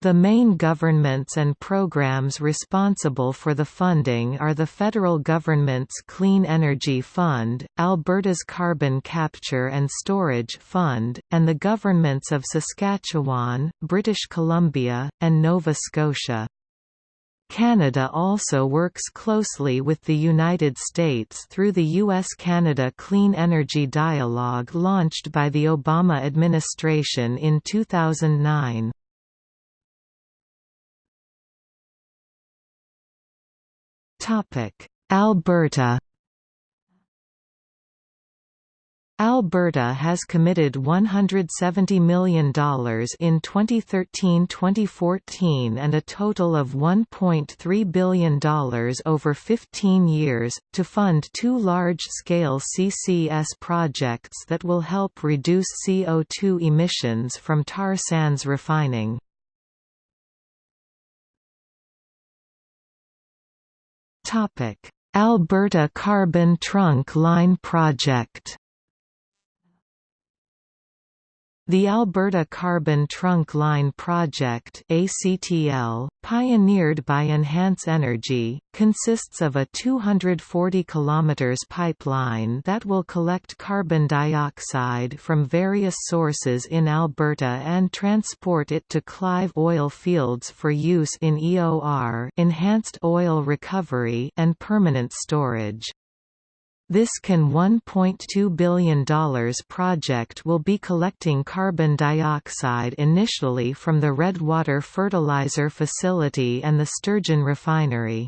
[SPEAKER 1] The main governments and programs responsible for the funding are the federal government's Clean Energy Fund, Alberta's Carbon Capture and Storage Fund, and the governments of Saskatchewan, British Columbia, and Nova Scotia. Canada also works closely with the United States through the U.S.-Canada Clean Energy Dialogue launched by the Obama administration in 2009. Alberta Alberta has committed $170 million in 2013–2014 and a total of $1.3 billion over 15 years, to fund two large-scale CCS projects that will help reduce CO2 emissions from tar sands refining. Alberta Carbon Trunk Line Project The Alberta Carbon Trunk Line Project ACTL, pioneered by Enhance Energy, consists of a 240 km pipeline that will collect carbon dioxide from various sources in Alberta and transport it to Clive oil fields for use in EOR enhanced oil recovery and permanent storage. This can $1.2 billion project will be collecting carbon dioxide initially from the Redwater Fertilizer Facility and the Sturgeon Refinery.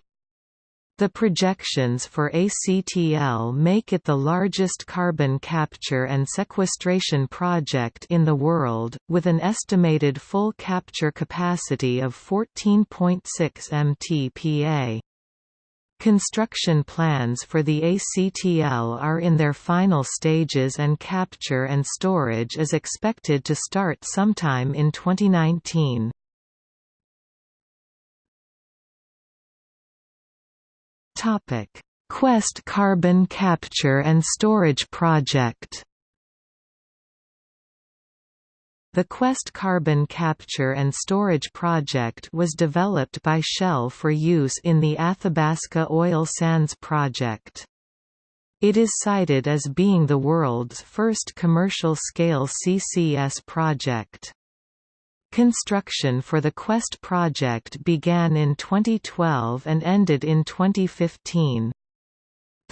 [SPEAKER 1] The projections for ACTL make it the largest carbon capture and sequestration project in the world, with an estimated full capture capacity of 14.6 mtpa. Construction plans for the ACTL are in their final stages and capture and storage is expected to start sometime in 2019. Quest Carbon Capture and Storage Project The Quest carbon capture and storage project was developed by Shell for use in the Athabasca Oil Sands project. It is cited as being the world's first commercial-scale CCS project. Construction for the Quest project began in 2012 and ended in 2015.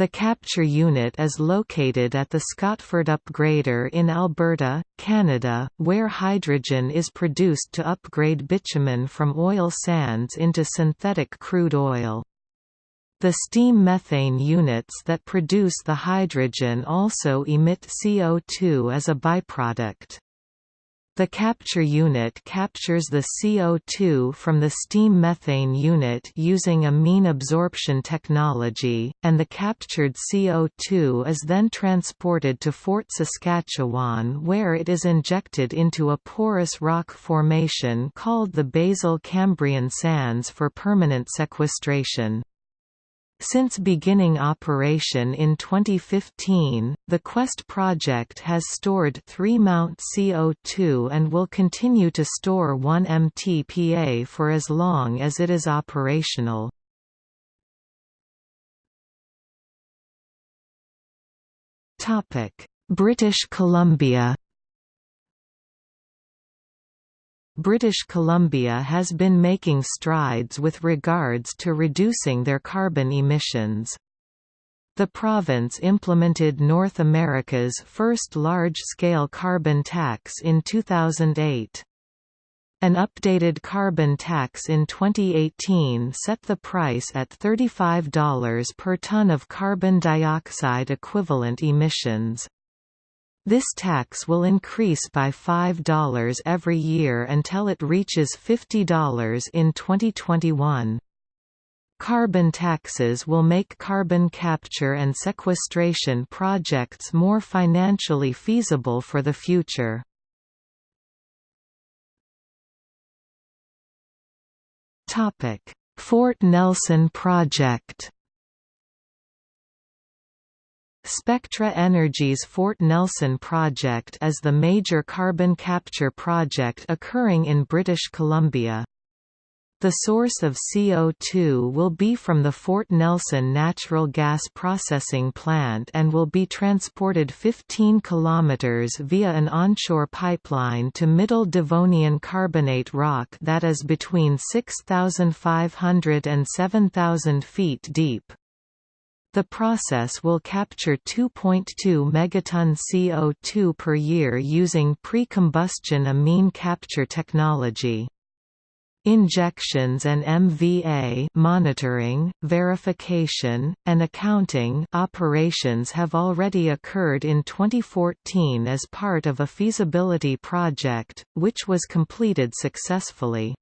[SPEAKER 1] The capture unit is located at the Scotford Upgrader in Alberta, Canada, where hydrogen is produced to upgrade bitumen from oil sands into synthetic crude oil. The steam methane units that produce the hydrogen also emit CO2 as a byproduct. The capture unit captures the CO2 from the steam methane unit using a amine absorption technology, and the captured CO2 is then transported to Fort Saskatchewan where it is injected into a porous rock formation called the Basal Cambrian Sands for permanent sequestration. Since beginning operation in 2015, the Quest project has stored 3 Mt CO2 and will continue to store 1 MTPA for as long as it is operational. British Columbia British Columbia has been making strides with regards to reducing their carbon emissions. The province implemented North America's first large-scale carbon tax in 2008. An updated carbon tax in 2018 set the price at $35 per ton of carbon dioxide equivalent emissions. This tax will increase by $5 every year until it reaches $50 in 2021. Carbon taxes will make carbon capture and sequestration projects more financially feasible for the future. Fort Nelson project Spectra Energy's Fort Nelson project is the major carbon capture project occurring in British Columbia. The source of CO2 will be from the Fort Nelson natural gas processing plant and will be transported 15 kilometers via an onshore pipeline to Middle Devonian carbonate rock that is between 6,500 and 7,000 feet deep. The process will capture 2.2 megaton CO2 per year using pre-combustion amine capture technology. Injections and MVA monitoring, verification, and accounting operations have already occurred in 2014 as part of a feasibility project, which was completed successfully.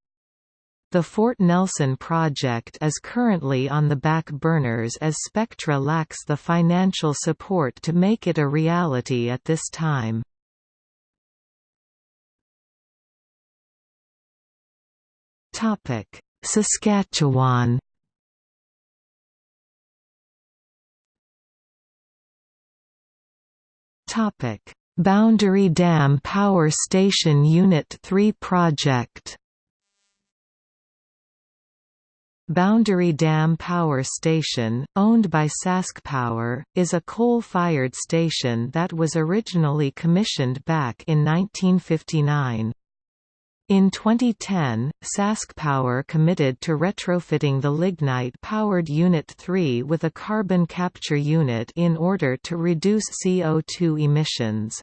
[SPEAKER 1] The Fort Nelson project is currently on the back burners as Spectra lacks the financial support to make it a reality at this time. Saskatchewan Boundary Dam Power Station Unit 3 project Boundary Dam Power Station, owned by SaskPower, is a coal-fired station that was originally commissioned back in 1959. In 2010, SaskPower committed to retrofitting the lignite-powered Unit 3 with a carbon capture unit in order to reduce CO2 emissions.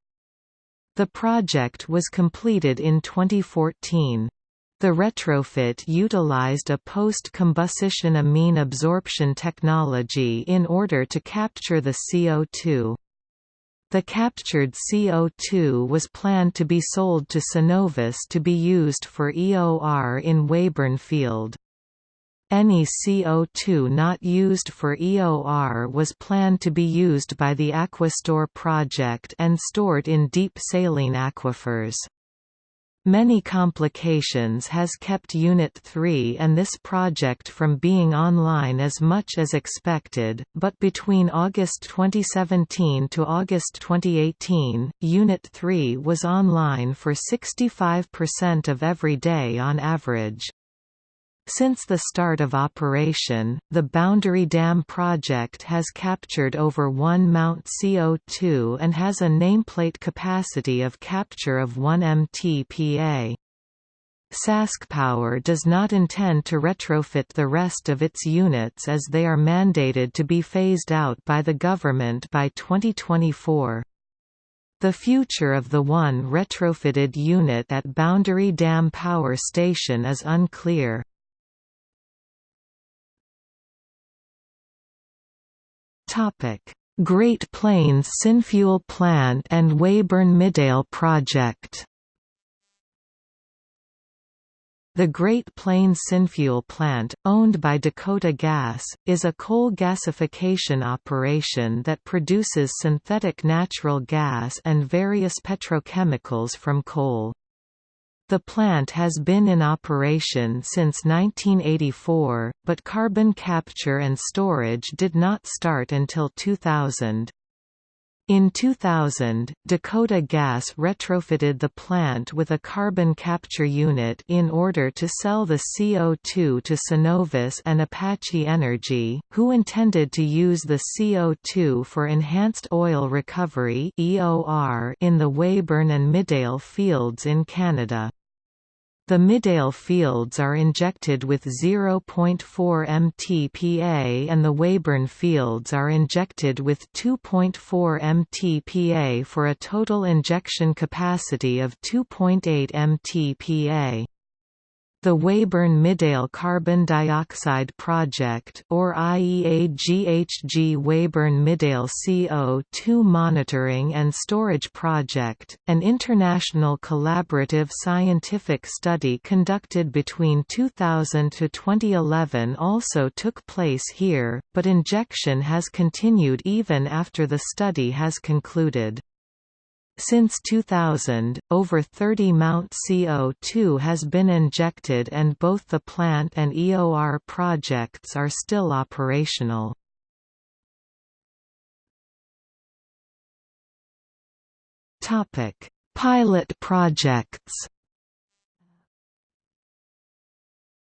[SPEAKER 1] The project was completed in 2014. The retrofit utilized a post-combustion amine absorption technology in order to capture the CO2. The captured CO2 was planned to be sold to Cenovus to be used for EOR in Weyburn Field. Any CO2 not used for EOR was planned to be used by the Aquastore project and stored in deep saline aquifers. Many complications has kept Unit 3 and this project from being online as much as expected, but between August 2017 to August 2018, Unit 3 was online for 65% of every day on average. Since the start of operation, the Boundary Dam project has captured over 1 Mt CO2 and has a nameplate capacity of capture of 1 mtpa. SaskPower does not intend to retrofit the rest of its units as they are mandated to be phased out by the government by 2024. The future of the one retrofitted unit at Boundary Dam Power Station is unclear. Great Plains Synfuel Plant and Weyburn Midale Project The Great Plains Synfuel Plant, owned by Dakota Gas, is a coal gasification operation that produces synthetic natural gas and various petrochemicals from coal. The plant has been in operation since 1984, but carbon capture and storage did not start until 2000. In 2000, Dakota Gas retrofitted the plant with a carbon capture unit in order to sell the CO2 to Cenovus and Apache Energy, who intended to use the CO2 for enhanced oil recovery in the Weyburn and Midale fields in Canada. The Midale fields are injected with 0.4 mtpa and the Weyburn fields are injected with 2.4 mtpa for a total injection capacity of 2.8 mtpa. The Weyburn Midale Carbon Dioxide Project or IEA-GHG Weyburn Midale CO2 Monitoring and Storage Project, an international collaborative scientific study conducted between 2000 to 2011 also took place here, but injection has continued even after the study has concluded. Since 2000, over 30 Mt CO2 has been injected and both the plant and EOR projects are still operational. Pilot projects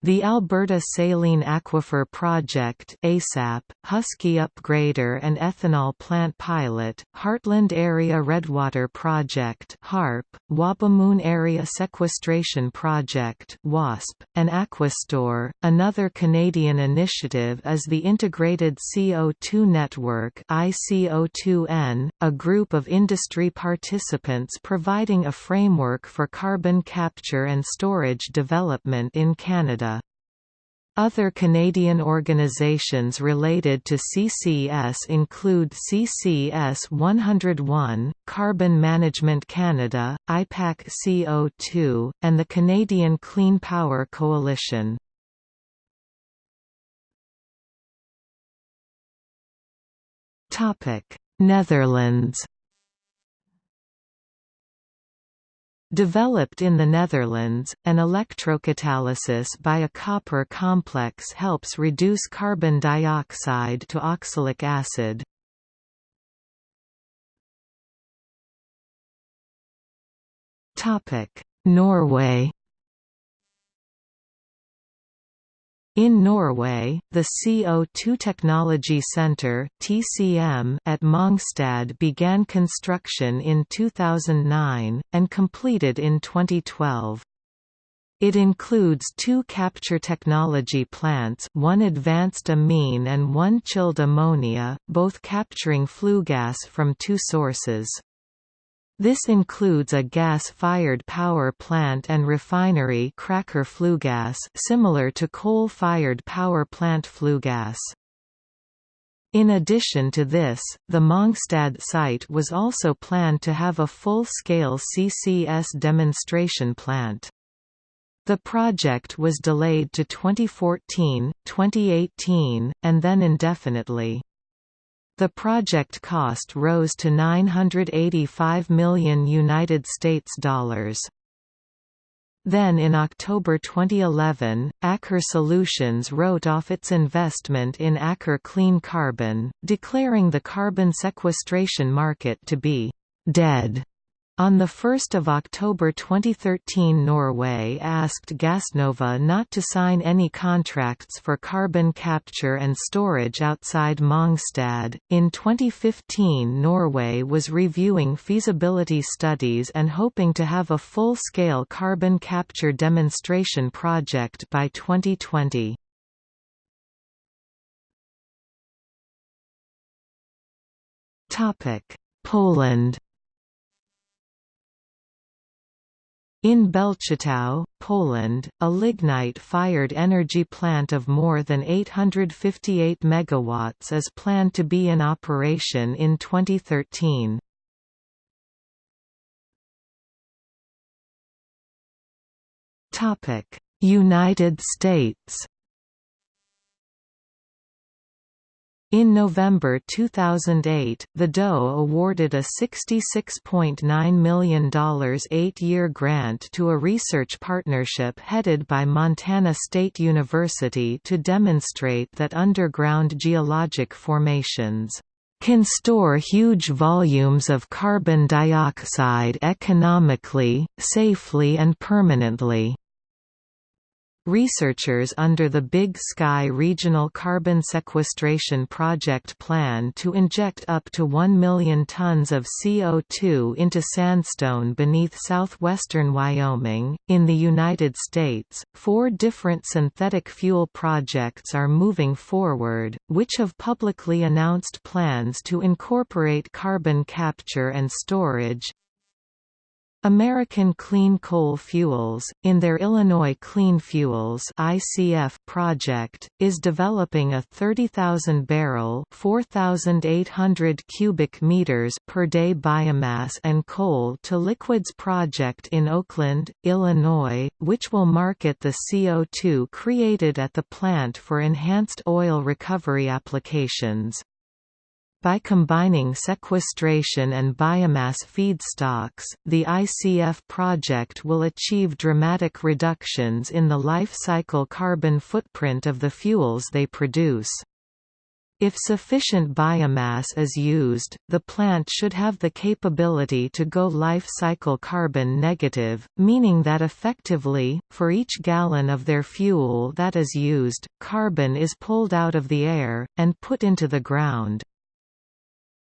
[SPEAKER 1] The Alberta Saline Aquifer Project ASAP, Husky Upgrader and Ethanol Plant Pilot, Heartland Area Redwater Project HARP, Wabamun Area Sequestration Project WASP, and Aquastore. Another Canadian initiative is the Integrated CO2 Network ICO2N, a group of industry participants providing a framework for carbon capture and storage development in Canada. Other Canadian organizations related to CCS include CCS 101, Carbon Management Canada, IPAC CO2, and the Canadian Clean Power Coalition. Netherlands Developed in the Netherlands, an electrocatalysis by a copper complex helps reduce carbon dioxide to oxalic acid. Norway In Norway, the CO2 Technology Centre (TCM) at Mongstad began construction in 2009 and completed in 2012. It includes two capture technology plants one advanced amine and one chilled ammonia, both capturing flue gas from two sources. This includes a gas-fired power plant and refinery cracker flue gas similar to coal-fired power plant flue gas. In addition to this, the Mongstad site was also planned to have a full-scale CCS demonstration plant. The project was delayed to 2014, 2018, and then indefinitely. The project cost rose to 985 million United States dollars. Then in October 2011, Aker Solutions wrote off its investment in Aker Clean Carbon, declaring the carbon sequestration market to be «dead». On 1 October 2013 Norway asked Gassnova not to sign any contracts for carbon capture and storage outside Mongstad. In 2015 Norway was reviewing feasibility studies and hoping to have a full-scale carbon capture demonstration project by 2020. Poland In Belchatow, Poland, a lignite-fired energy plant of more than 858 MW is planned to be in operation in 2013. United States In November 2008, the DOE awarded a $66.9 million eight-year grant to a research partnership headed by Montana State University to demonstrate that underground geologic formations can store huge volumes of carbon dioxide economically, safely and permanently. Researchers under the Big Sky Regional Carbon Sequestration Project plan to inject up to 1 million tons of CO2 into sandstone beneath southwestern Wyoming. In the United States, four different synthetic fuel projects are moving forward, which have publicly announced plans to incorporate carbon capture and storage, American Clean Coal Fuels, in their Illinois Clean Fuels (ICF) project, is developing a 30,000-barrel (4,800 cubic meters per day) biomass and coal to liquids project in Oakland, Illinois, which will market the CO2 created at the plant for enhanced oil recovery applications. By combining sequestration and biomass feedstocks, the ICF project will achieve dramatic reductions in the life cycle carbon footprint of the fuels they produce. If sufficient biomass is used, the plant should have the capability to go life cycle carbon negative, meaning that effectively, for each gallon of their fuel that is used, carbon is pulled out of the air, and put into the ground.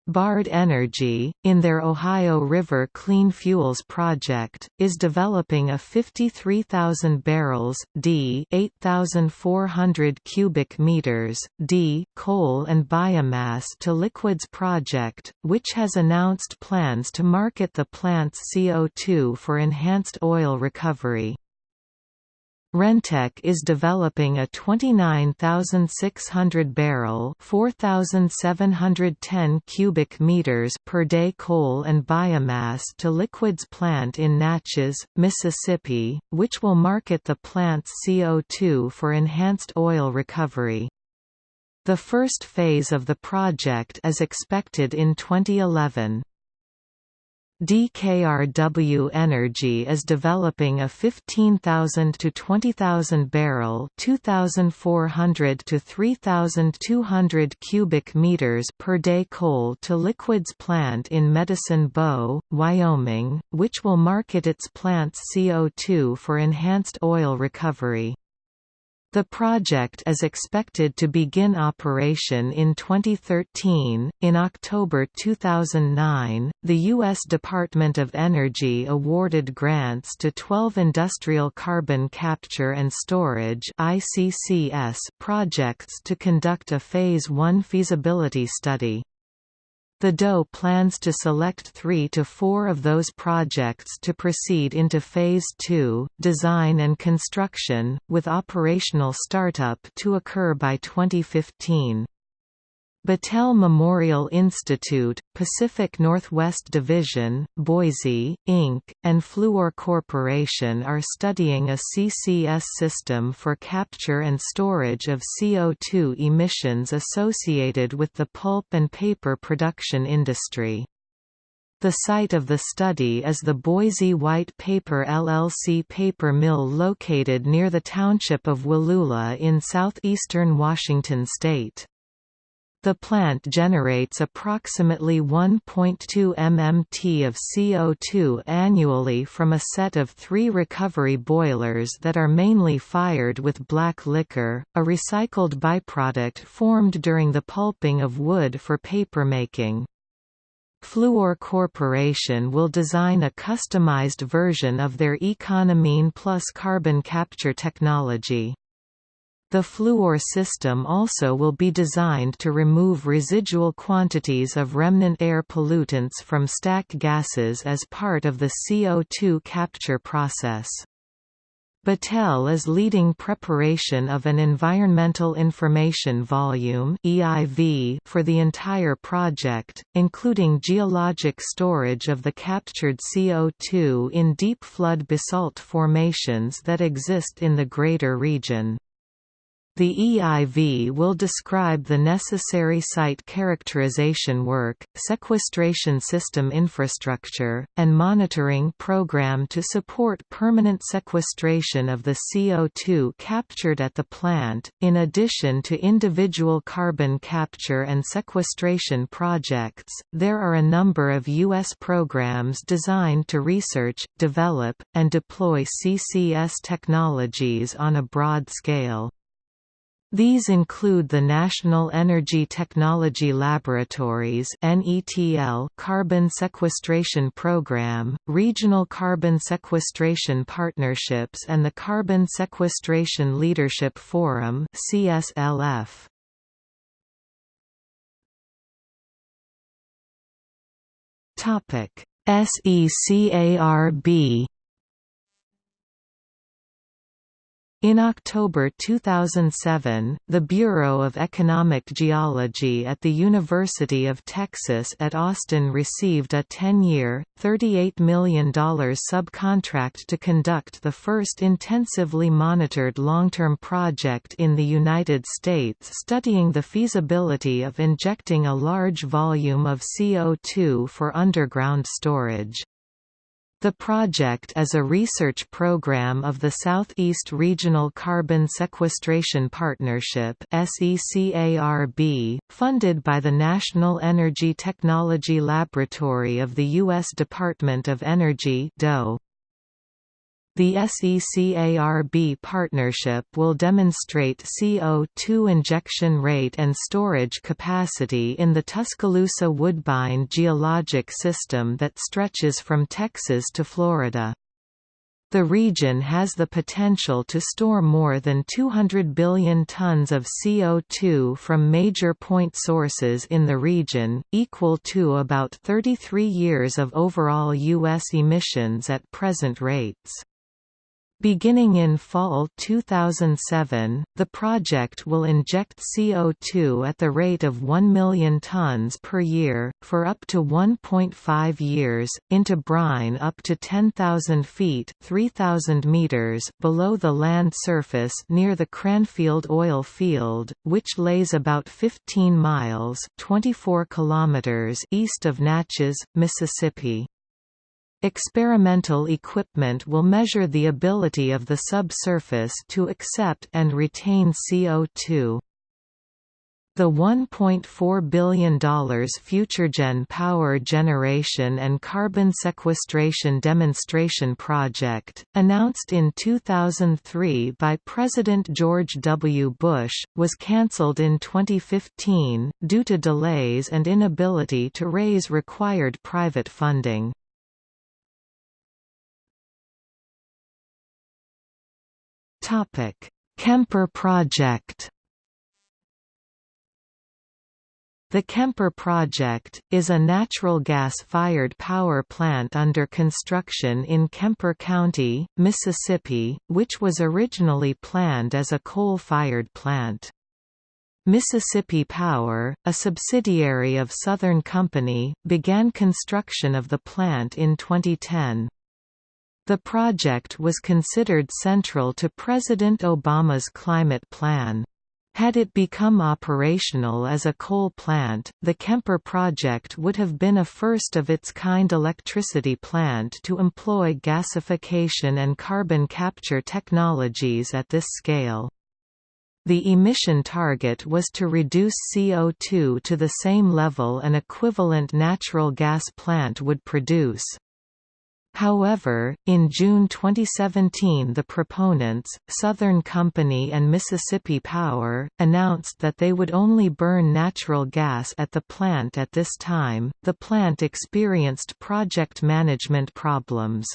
[SPEAKER 1] Baard Energy, in their Ohio River Clean Fuels project, is developing a 53,000 barrels d 8,400 cubic meters d coal and biomass to liquids project, which has announced plans to market the plant's CO2 for enhanced oil recovery. Rentech is developing a 29,600 barrel (4,710 cubic meters per day coal and biomass to liquids plant in Natchez, Mississippi, which will market the plant's CO2 for enhanced oil recovery. The first phase of the project is expected in 2011. DKRW Energy is developing a 15,000 to 20,000 barrel 2,400 to 3,200 cubic meters per day coal to liquids plant in Medicine Bow, Wyoming, which will market its plant's CO2 for enhanced oil recovery. The project is expected to begin operation in 2013. In October 2009, the U.S. Department of Energy awarded grants to 12 industrial carbon capture and storage (ICCS) projects to conduct a Phase 1 feasibility study. The DOE plans to select three to four of those projects to proceed into Phase 2, design and construction, with operational startup to occur by 2015. Battelle Memorial Institute, Pacific Northwest Division, Boise, Inc., and Fluor Corporation are studying a CCS system for capture and storage of CO2 emissions associated with the pulp and paper production industry. The site of the study is the Boise White Paper LLC paper mill located near the township of Wallula in southeastern Washington state. The plant generates approximately 1.2 mmt of CO2 annually from a set of three recovery boilers that are mainly fired with black liquor, a recycled byproduct formed during the pulping of wood for papermaking. Fluor Corporation will design a customized version of their Econamine Plus carbon capture technology. The Fluor system also will be designed to remove residual quantities of remnant air pollutants from stack gases as part of the CO2 capture process. Battelle is leading preparation of an Environmental Information Volume EIV for the entire project, including geologic storage of the captured CO2 in deep flood basalt formations that exist in the greater region. The EIV will describe the necessary site characterization work, sequestration system infrastructure, and monitoring program to support permanent sequestration of the CO2 captured at the plant. In addition to individual carbon capture and sequestration projects, there are a number of U.S. programs designed to research, develop, and deploy CCS technologies on a broad scale. These include the National Energy Technology Laboratories carbon sequestration program, regional carbon sequestration partnerships and the Carbon Sequestration Leadership Forum CSLF. SECARB In October 2007, the Bureau of Economic Geology at the University of Texas at Austin received a 10-year, $38 million subcontract to conduct the first intensively monitored long-term project in the United States studying the feasibility of injecting a large volume of CO2 for underground storage. The project is a research program of the Southeast Regional Carbon Sequestration Partnership funded by the National Energy Technology Laboratory of the U.S. Department of Energy DOE. The SECARB partnership will demonstrate CO2 injection rate and storage capacity in the Tuscaloosa Woodbine geologic system that stretches from Texas to Florida. The region has the potential to store more than 200 billion tons of CO2 from major point sources in the region, equal to about 33 years of overall U.S. emissions at present rates. Beginning in fall 2007, the project will inject CO2 at the rate of 1 million tons per year, for up to 1.5 years, into brine up to 10,000 feet 3,000 meters below the land surface near the Cranfield oil field, which lays about 15 miles 24 kilometers east of Natchez, Mississippi. Experimental equipment will measure the ability of the subsurface to accept and retain CO2. The $1.4 billion FutureGen Power Generation and Carbon Sequestration Demonstration Project, announced in 2003 by President George W. Bush, was cancelled in 2015, due to delays and inability to raise required private funding. Topic: Kemper Project. The Kemper Project, is a natural gas-fired power plant under construction in Kemper County, Mississippi, which was originally planned as a coal-fired plant. Mississippi Power, a subsidiary of Southern Company, began construction of the plant in 2010. The project was considered central to President Obama's climate plan. Had it become operational as a coal plant, the Kemper project would have been a first-of-its-kind electricity plant to employ gasification and carbon capture technologies at this scale. The emission target was to reduce CO2 to the same level an equivalent natural gas plant would produce. However, in June 2017 the proponents, Southern Company and Mississippi Power, announced that they would only burn natural gas at the plant at this time. The plant experienced project management problems.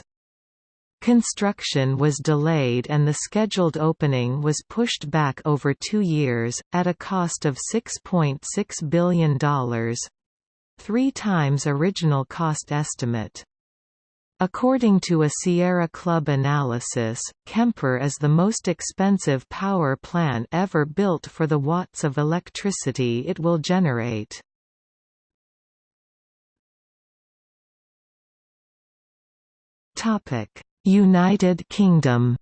[SPEAKER 1] Construction was delayed and the scheduled opening was pushed back over two years, at a cost of $6.6 .6 billion—three times original cost estimate. According to a Sierra Club analysis, Kemper is the most expensive power plant ever built for the watts of electricity it will generate. United Kingdom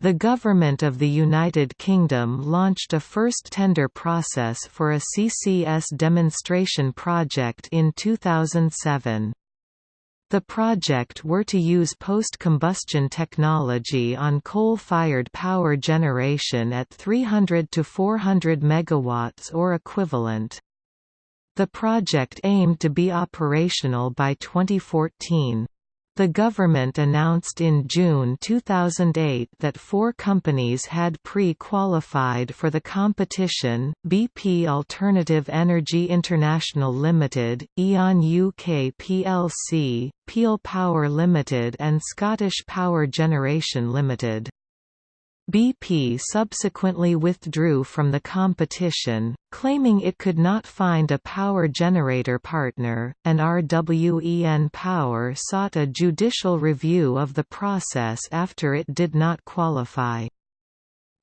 [SPEAKER 1] The Government of the United Kingdom launched a first tender process for a CCS demonstration project in 2007. The project were to use post-combustion technology on coal-fired power generation at 300 to 400 megawatts or equivalent. The project aimed to be operational by 2014. The government announced in June 2008 that four companies had pre-qualified for the competition, BP Alternative Energy International Limited, E.ON UK plc, Peel Power Limited and Scottish Power Generation Limited. BP subsequently withdrew from the competition, claiming it could not find a power generator partner, and RWE npower sought a judicial review of the process after it did not qualify.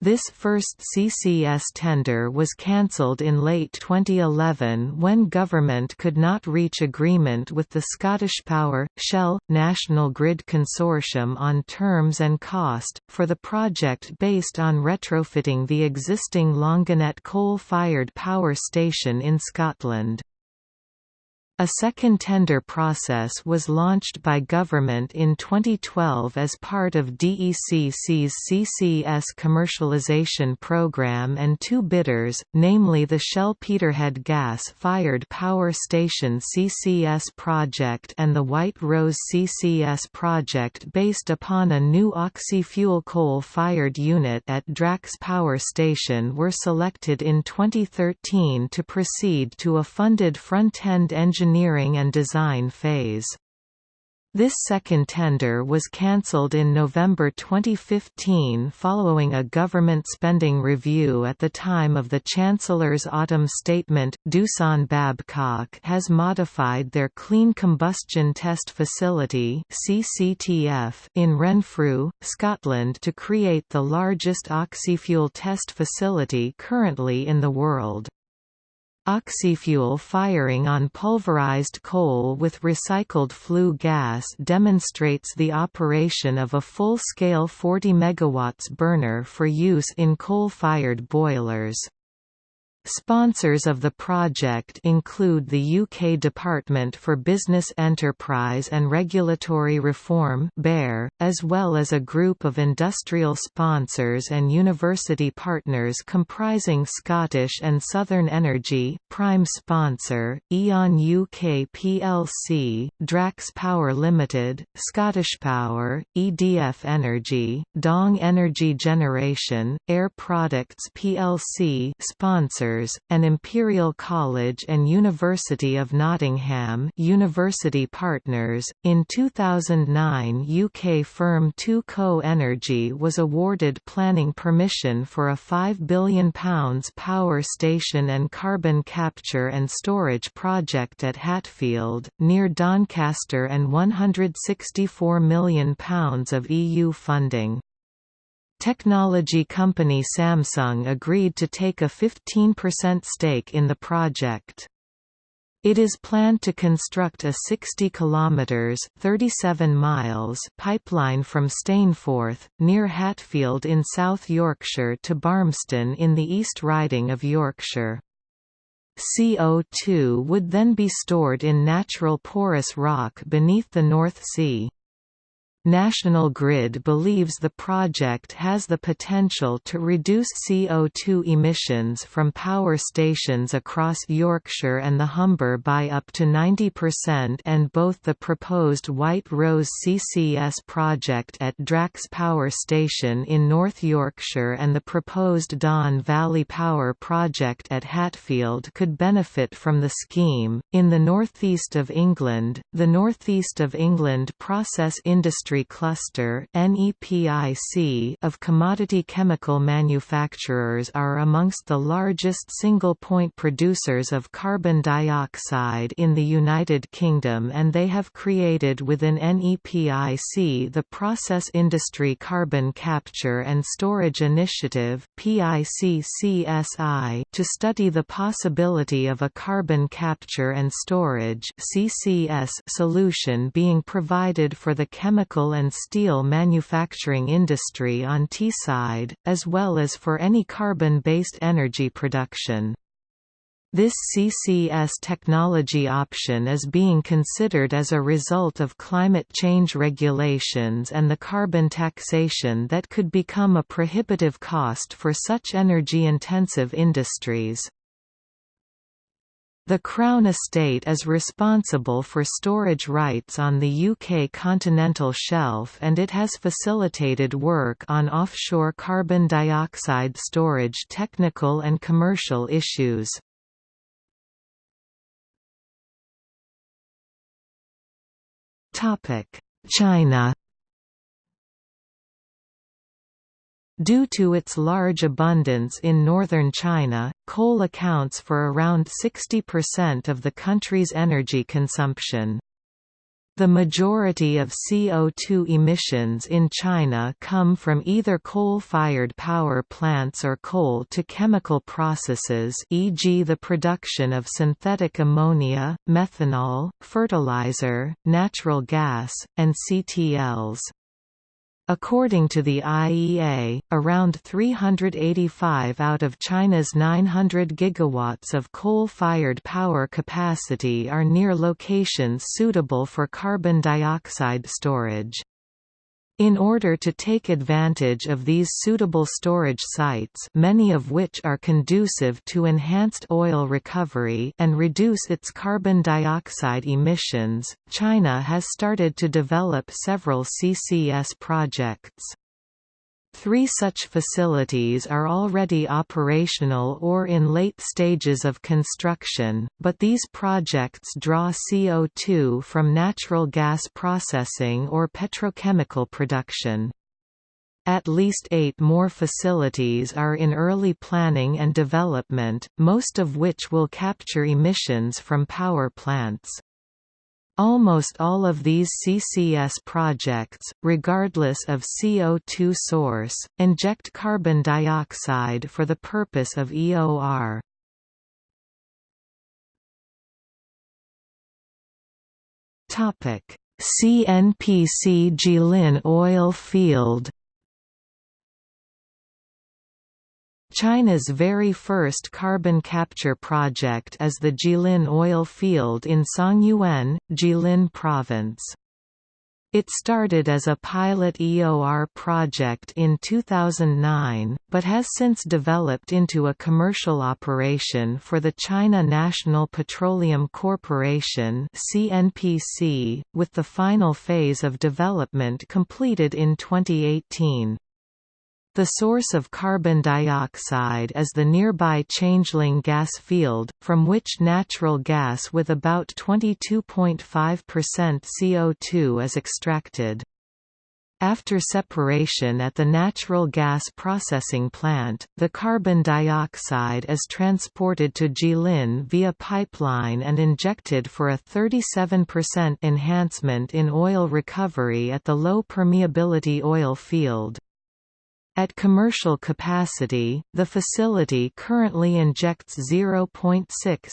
[SPEAKER 1] This first CCS tender was cancelled in late 2011 when government could not reach agreement with the Scottish Power, Shell, National Grid Consortium on terms and cost, for the project based on retrofitting the existing Longannet coal-fired power station in Scotland. A second tender process was launched by government in 2012 as part of DECC's CCS commercialization program and two bidders, namely the Shell Peterhead gas-fired power station CCS project and the White Rose CCS project based upon a new oxy-fuel coal-fired unit at Drax Power Station were selected in 2013 to proceed to a funded front-end engineering engineering and design phase. This second tender was cancelled in November 2015 following a government spending review at the time of the Chancellor's autumn statement. Doosan Babcock has modified their Clean Combustion Test Facility (CCTF) in Renfrew, Scotland to create the largest oxyfuel test facility currently in the world. Oxyfuel firing on pulverized coal with recycled flue gas demonstrates the operation of a full-scale 40 MW burner for use in coal-fired boilers. Sponsors of the project include the UK Department for Business Enterprise and Regulatory Reform as well as a group of industrial sponsors and university partners comprising Scottish and Southern Energy, prime sponsor, E.ON UK plc, Drax Power Limited, Scottish Power, EDF Energy, Dong Energy Generation, Air Products plc sponsors and Imperial College and University of Nottingham University Partners. In 2009 UK firm 2Co Energy was awarded planning permission for a £5 billion power station and carbon capture and storage project at Hatfield, near Doncaster and £164 million of EU funding. Technology company Samsung agreed to take a 15% stake in the project. It is planned to construct a 60 kilometers (37 miles) pipeline from Stainforth, near Hatfield in South Yorkshire to Barmston in the East Riding of Yorkshire. CO2 would then be stored in natural porous rock beneath the North Sea. National Grid believes the project has the potential to reduce CO2 emissions from power stations across Yorkshire and the Humber by up to 90% and both the proposed White Rose CCS project at Drax Power Station in North Yorkshire and the proposed Don Valley Power project at Hatfield could benefit from the scheme. In the northeast of England, the Northeast of England Process Industry Cluster of commodity chemical manufacturers are amongst the largest single-point producers of carbon dioxide in the United Kingdom and they have created within NEPIC the Process Industry Carbon Capture and Storage Initiative to study the possibility of a carbon capture and storage solution being provided for the chemical and steel manufacturing industry on Teesside, as well as for any carbon-based energy production. This CCS technology option is being considered as a result of climate change regulations and the carbon taxation that could become a prohibitive cost for such energy-intensive industries. The Crown Estate is responsible for storage rights on the UK continental shelf and it has facilitated work on offshore carbon dioxide storage technical and commercial issues. China Due to its large abundance in northern China, coal accounts for around 60% of the country's energy consumption. The majority of CO2 emissions in China come from either coal-fired power plants or coal-to-chemical processes e.g. the production of synthetic ammonia, methanol, fertilizer, natural gas, and CTLs. According to the IEA, around 385 out of China's 900 gigawatts of coal-fired power capacity are near locations suitable for carbon dioxide storage. In order to take advantage of these suitable storage sites many of which are conducive to enhanced oil recovery and reduce its carbon dioxide emissions, China has started to develop several CCS projects. Three such facilities are already operational or in late stages of construction, but these projects draw CO2 from natural gas processing or petrochemical production. At least eight more facilities are in early planning and development, most of which will capture emissions from power plants. Almost all of these CCS projects, regardless of CO2 source, inject carbon dioxide for the purpose of EOR. CNPC Jilin oil field China's very first carbon capture project is the Jilin oil field in Songyuan, Jilin Province. It started as a pilot EOR project in 2009, but has since developed into a commercial operation for the China National Petroleum Corporation (CNPC), with the final phase of development completed in 2018. The source of carbon dioxide is the nearby Changling gas field, from which natural gas with about 22.5% CO2 is extracted. After separation at the natural gas processing plant, the carbon dioxide is transported to Jilin via pipeline and injected for a 37% enhancement in oil recovery at the low permeability oil field. At commercial capacity, the facility currently injects 0.6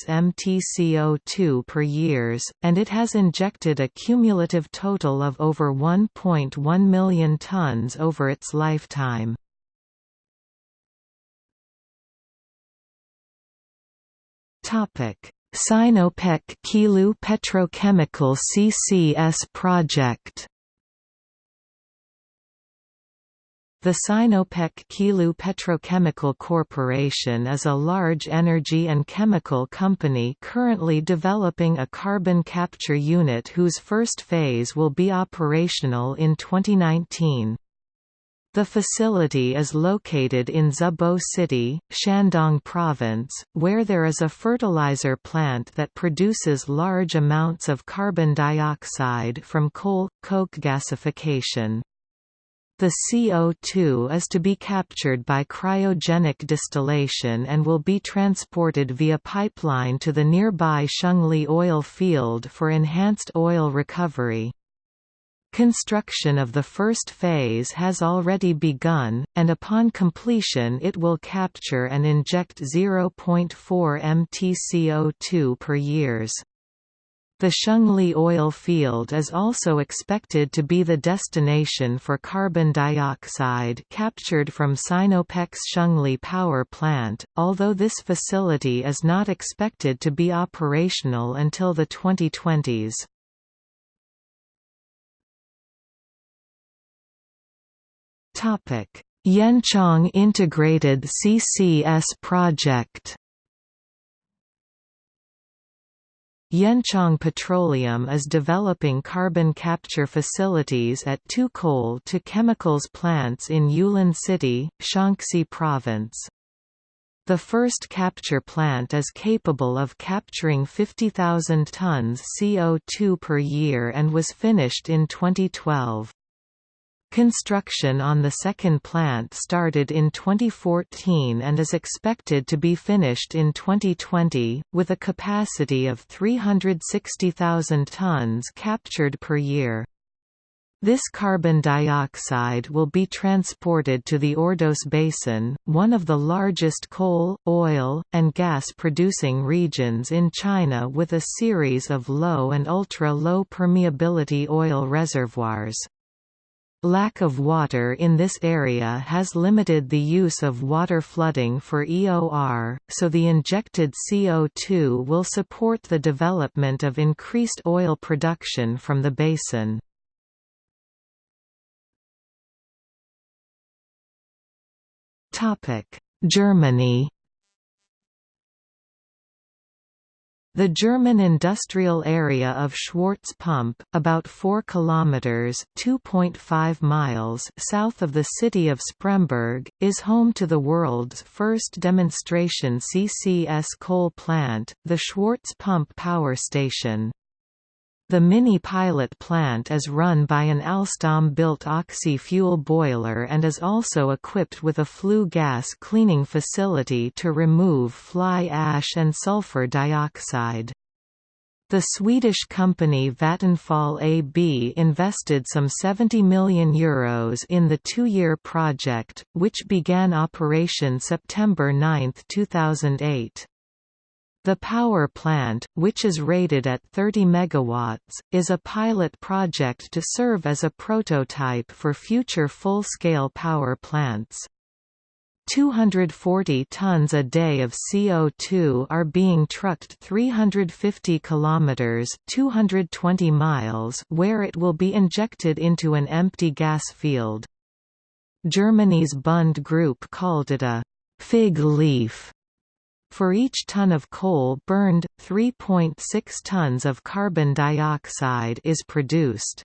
[SPEAKER 1] mtCO2 per years, and it has injected a cumulative total of over 1.1 million tons over its lifetime. Sinopec Qilu Petrochemical CCS project The Sinopec Qilu Petrochemical Corporation is a large energy and chemical company currently developing a carbon capture unit whose first phase will be operational in 2019. The facility is located in Zibo City, Shandong Province, where there is a fertilizer plant that produces large amounts of carbon dioxide from coal, coke gasification. The CO2 is to be captured by cryogenic distillation and will be transported via pipeline to the nearby Shengli oil field for enhanced oil recovery. Construction of the first phase has already begun, and upon completion it will capture and inject 0.4 mtCO2 per years. The Shengli oil field is also expected to be the destination for carbon dioxide captured from Sinopec's Shengli power plant, although this facility is not expected to be operational until the 2020s. Yanchang Integrated CCS project Yanchang Petroleum is developing carbon capture facilities at two coal-to-chemicals plants in Yulin City, Shaanxi Province. The first capture plant is capable of capturing 50,000 tons CO2 per year and was finished in 2012. Construction on the second plant started in 2014 and is expected to be finished in 2020, with a capacity of 360,000 tons captured per year. This carbon dioxide will be transported to the Ordos Basin, one of the largest coal, oil, and gas-producing regions in China with a series of low and ultra-low permeability oil reservoirs. Lack of water in this area has limited the use of water flooding for EOR, so the injected CO2 will support the development of increased oil production from the basin. Germany The German industrial area of Schwarze Pumpe, about 4 kilometers (2.5 miles) south of the city of Spremberg, is home to the world's first demonstration CCS coal plant, the Schwarze Pumpe Power Station. The mini pilot plant is run by an Alstom-built oxy-fuel boiler and is also equipped with a flue gas cleaning facility to remove fly ash and sulfur dioxide. The Swedish company Vattenfall AB invested some €70 million Euros in the two-year project, which began operation September 9, 2008. The power plant, which is rated at 30 MW, is a pilot project to serve as a prototype for future full-scale power plants. 240 tons a day of CO2 are being trucked 350 kilometers, 220 miles, where it will be injected into an empty gas field. Germany's Bund Group called it a fig leaf for each ton of coal burned, 3.6 tons of carbon dioxide is produced.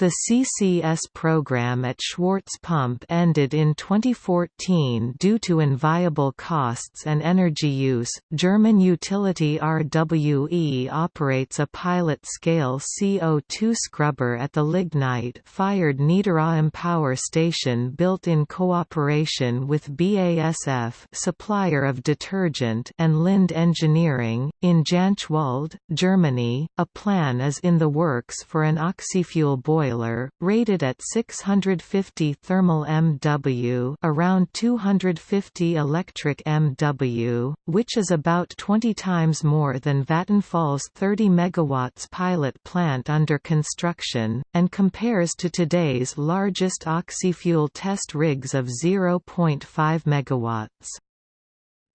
[SPEAKER 1] The CCS program at Schwarze Pumpe ended in 2014 due to inviable costs and energy use. German utility RWE operates a pilot scale CO2 scrubber at the lignite fired Niederaussem power station built in cooperation with BASF, supplier of detergent, and Linde Engineering. In Jänschwalde, Germany, a plan is in the works for an oxyfuel boiler boiler, rated at 650 thermal MW around 250 electric MW, which is about 20 times more than Vattenfall's 30 MW pilot plant under construction, and compares to today's largest oxyfuel test rigs of 0.5 MW.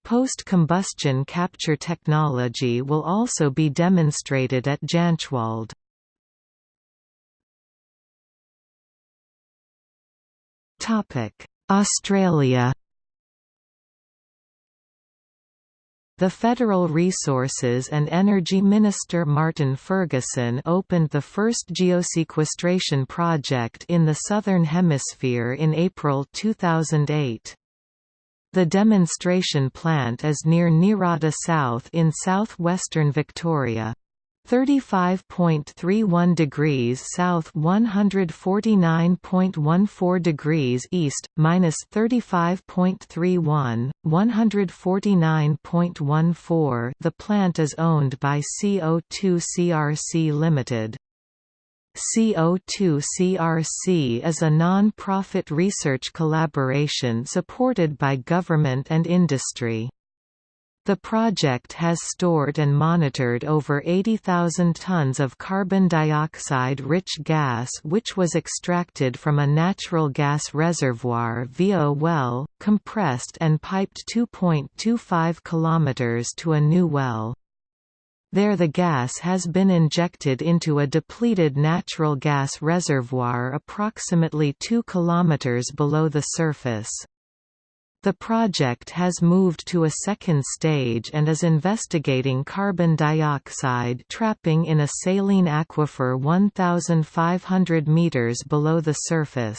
[SPEAKER 1] Post-combustion capture technology will also be demonstrated at Jänschwalde. Australia The Federal Resources and Energy Minister Martin Ferguson opened the first geosequestration project in the Southern Hemisphere in April 2008. The demonstration plant is near Nirranda South in southwestern Victoria. 35.31 degrees south 149.14 degrees east, minus 35.31, 149.14 The plant is owned by CO2 CRC Limited. CO2 CRC is a non-profit research collaboration supported by government and industry. The project has stored and monitored over 80,000 tons of carbon dioxide-rich gas which was extracted from a natural gas reservoir via a well, compressed and piped 2.25 km to a new well. There the gas has been injected into a depleted natural gas reservoir approximately 2 km below the surface. The project has moved to a second stage and is investigating carbon dioxide trapping in a saline aquifer 1,500 meters below the surface.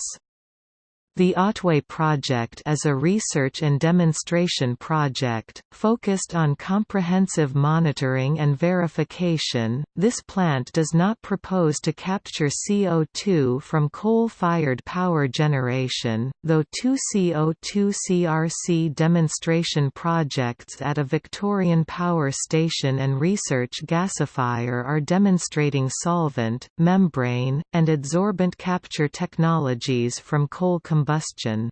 [SPEAKER 1] The Otway project is a research and demonstration project, focused on comprehensive monitoring and verification. This plant does not propose to capture CO2 from coal fired power generation, though two CO2 CRC demonstration projects at a Victorian power station and research gasifier are demonstrating solvent, membrane, and adsorbent capture technologies from coal combustion combustion.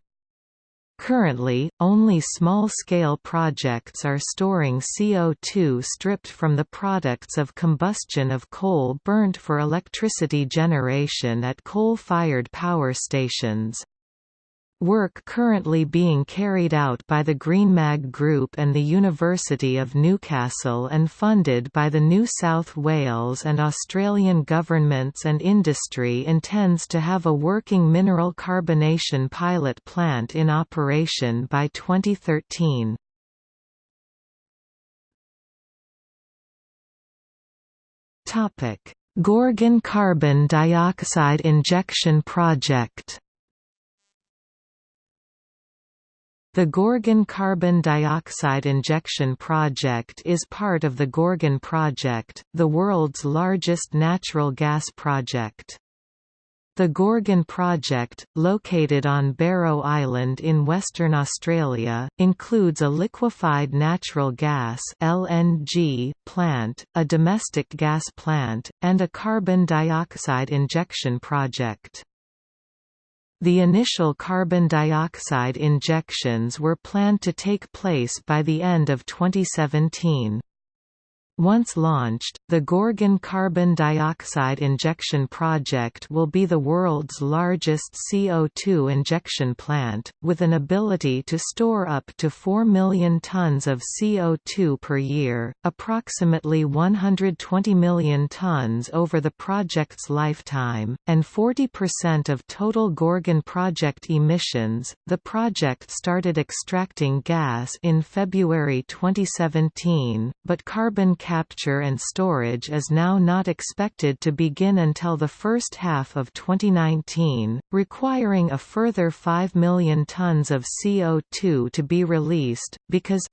[SPEAKER 1] Currently, only small-scale projects are storing CO2 stripped from the products of combustion of coal burnt for electricity generation at coal-fired power stations. Work currently being carried out by the GreenMag Group and the University of Newcastle and funded by the New South Wales and Australian governments and industry intends to have a working mineral carbonation pilot plant in operation by 2013. Gorgon carbon dioxide injection project The Gorgon carbon dioxide injection project is part of the Gorgon Project, the world's largest natural gas project. The Gorgon project, located on Barrow Island in Western Australia, includes a liquefied natural gas (LNG) plant, a domestic gas plant, and a carbon dioxide injection project. The initial carbon dioxide injections were planned to take place by the end of 2017. Once launched, the Gorgon carbon dioxide injection project will be the world's largest CO2 injection plant, with an ability to store up to 4 million tons of CO2 per year, approximately 120 million tons over the project's lifetime, and 40% of total Gorgon project emissions. The project started extracting gas in February 2017, but carbon capture and storage is now not expected to begin until the first half of 2019, requiring a further 5 million tons of CO2 to be released, because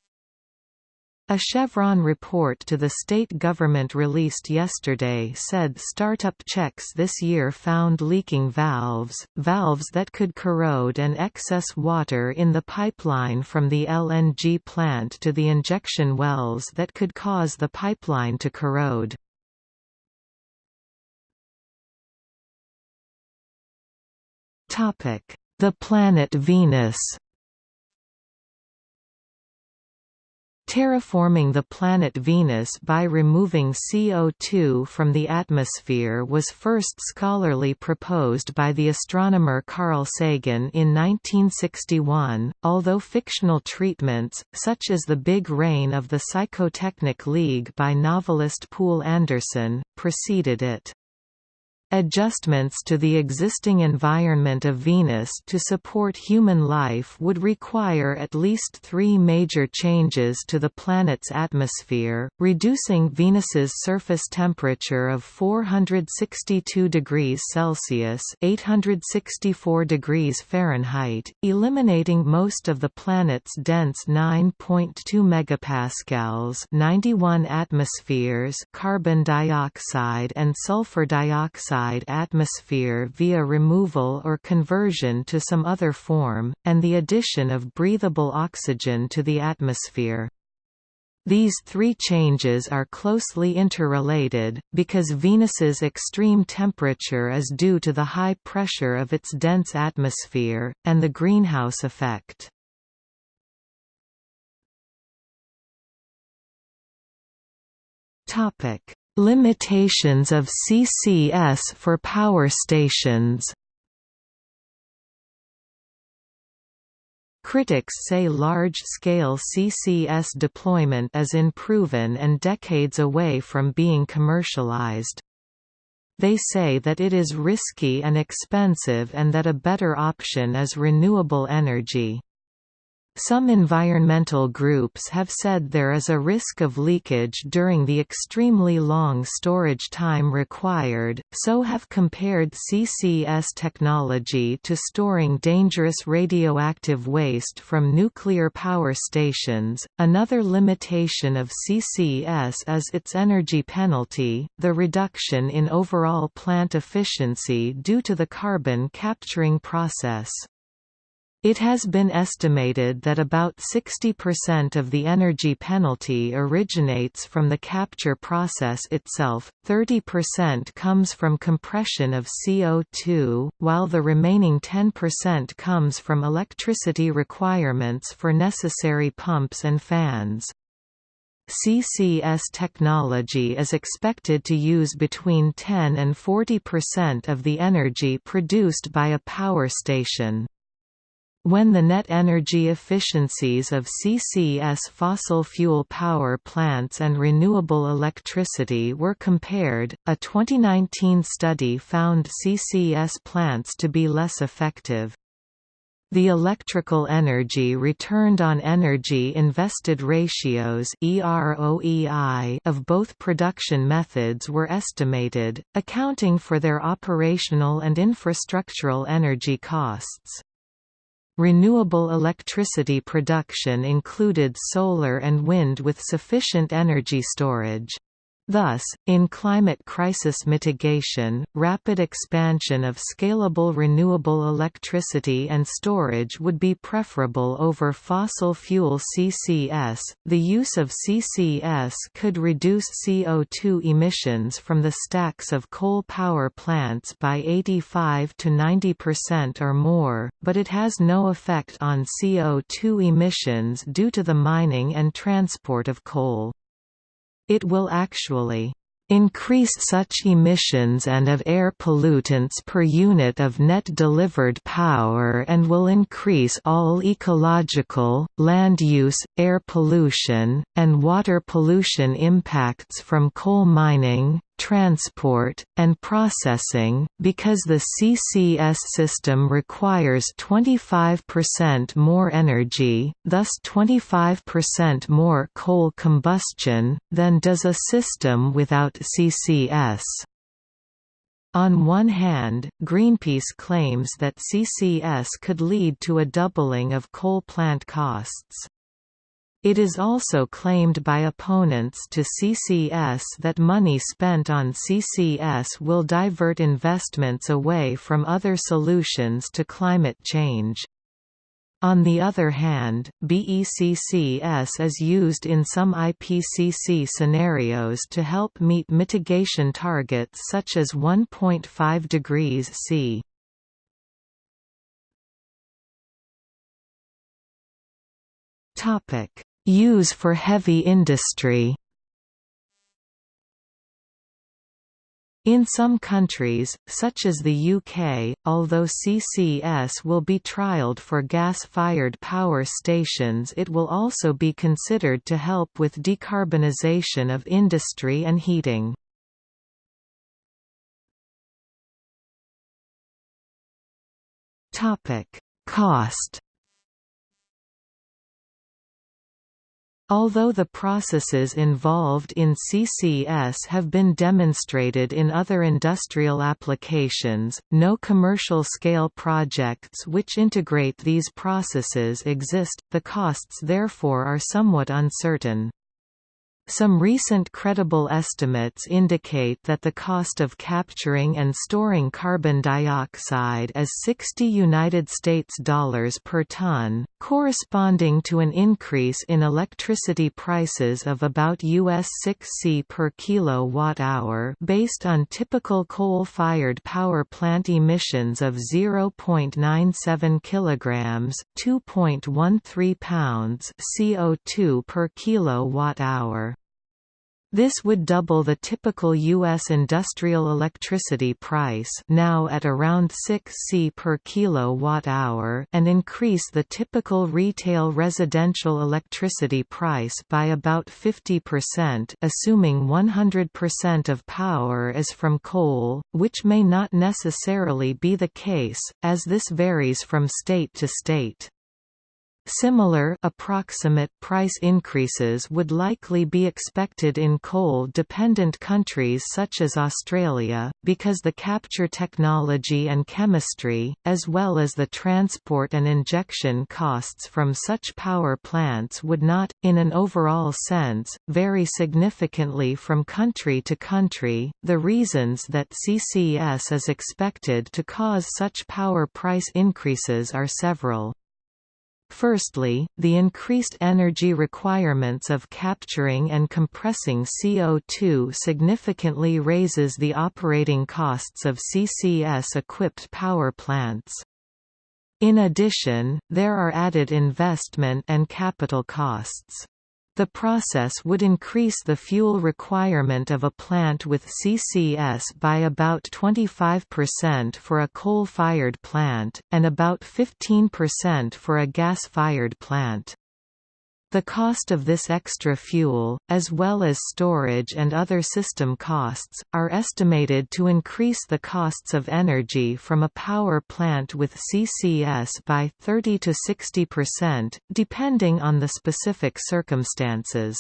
[SPEAKER 1] a Chevron report to the state government released yesterday said startup checks this year found leaking valves, valves that could corrode and excess water in the pipeline from the LNG plant to the injection wells that could cause the pipeline to corrode. The planet Venus Terraforming the planet Venus by removing CO2 from the atmosphere was first scholarly proposed by the astronomer Carl Sagan in 1961, although fictional treatments, such as The Big Rain of the Psychotechnic League by novelist Poul Anderson, preceded it. Adjustments to the existing environment of Venus to support human life would require at least three major changes to the planet's atmosphere, reducing Venus's surface temperature of 462 degrees Celsius 864 degrees Fahrenheit, eliminating most of the planet's dense 9.2 megapascals 91 atmospheres carbon dioxide and sulfur dioxide atmosphere via removal or conversion to some other form, and the addition of breathable oxygen to the atmosphere. These three changes are closely interrelated, because Venus's extreme temperature is due to the high pressure of its dense atmosphere, and the greenhouse effect. Limitations of CCS for power stations Critics say large-scale CCS deployment is unproven and decades away from being commercialized. They say that it is risky and expensive and that a better option is renewable energy. Some environmental groups have said there is a risk of leakage during the extremely long storage time required, so have compared CCS technology to storing dangerous radioactive waste from nuclear power stations. Another limitation of CCS is its energy penalty, the reduction in overall plant efficiency due to the carbon capturing process. It has been estimated that about 60% of the energy penalty originates from the capture process itself, 30% comes from compression of CO2, while the remaining 10% comes from electricity requirements for necessary pumps and fans. CCS technology is expected to use between 10 and 40% of the energy produced by a power station. When the net energy efficiencies of CCS fossil fuel power plants and renewable electricity were compared, a 2019 study found CCS plants to be less effective. The electrical energy returned on energy invested ratios of both production methods were estimated, accounting for their operational and infrastructural energy costs. Renewable electricity production included solar and wind with sufficient energy storage. Thus, in climate crisis mitigation, rapid expansion of scalable renewable electricity and storage would be preferable over fossil fuel CCS. The use of CCS could reduce CO2 emissions from the stacks of coal power plants by 85 to 90% or more, but it has no effect on CO2 emissions due to the mining and transport of coal. It will actually increase such emissions and of air pollutants per unit of net delivered power and will increase all ecological, land use, air pollution, and water pollution impacts from coal mining, transport, and processing, because the CCS system requires 25% more energy, thus 25% more coal combustion, than does a system without CCS. On one hand, Greenpeace claims that CCS could lead to a doubling of coal plant costs. It is also claimed by opponents to CCS that money spent on CCS will divert investments away from other solutions to climate change. On the other hand, BECCS is used in some IPCC scenarios to help meet mitigation targets such as 1.5 degrees C. Topic Use for heavy industry In some countries, such as the UK, although CCS will be trialled for gas-fired power stations it will also be considered to help with decarbonisation of industry and heating. Cost Although the processes involved in CCS have been demonstrated in other industrial applications, no commercial-scale projects which integrate these processes exist, the costs therefore are somewhat uncertain. Some recent credible estimates indicate that the cost of capturing and storing carbon dioxide is 60 United States dollars per ton, corresponding to an increase in electricity prices of about US 6 C per kilowatt-hour based on typical coal-fired power plant emissions of 0.97 kilograms, 2.13 pounds CO2 per kilowatt-hour. This would double the typical U.S. industrial electricity price now at around 6 C per kilowatt-hour and increase the typical retail residential electricity price by about 50% assuming 100% of power is from coal, which may not necessarily be the case, as this varies from state to state. Similar approximate price increases would likely be expected in coal-dependent countries such as Australia, because the capture technology and chemistry, as well as the transport and injection costs from such power plants would not, in an overall sense, vary significantly from country to country. The reasons that CCS is expected to cause such power price increases are several. Firstly, the increased energy requirements of capturing and compressing CO2 significantly raises the operating costs of CCS-equipped power plants. In addition, there are added investment and capital costs. The process would increase the fuel requirement of a plant with CCS by about 25% for a coal-fired plant, and about 15% for a gas-fired plant. The cost of this extra fuel, as well as storage and other system costs, are estimated to increase the costs of energy from a power plant with CCS by 30 to 60%, depending on the specific circumstances.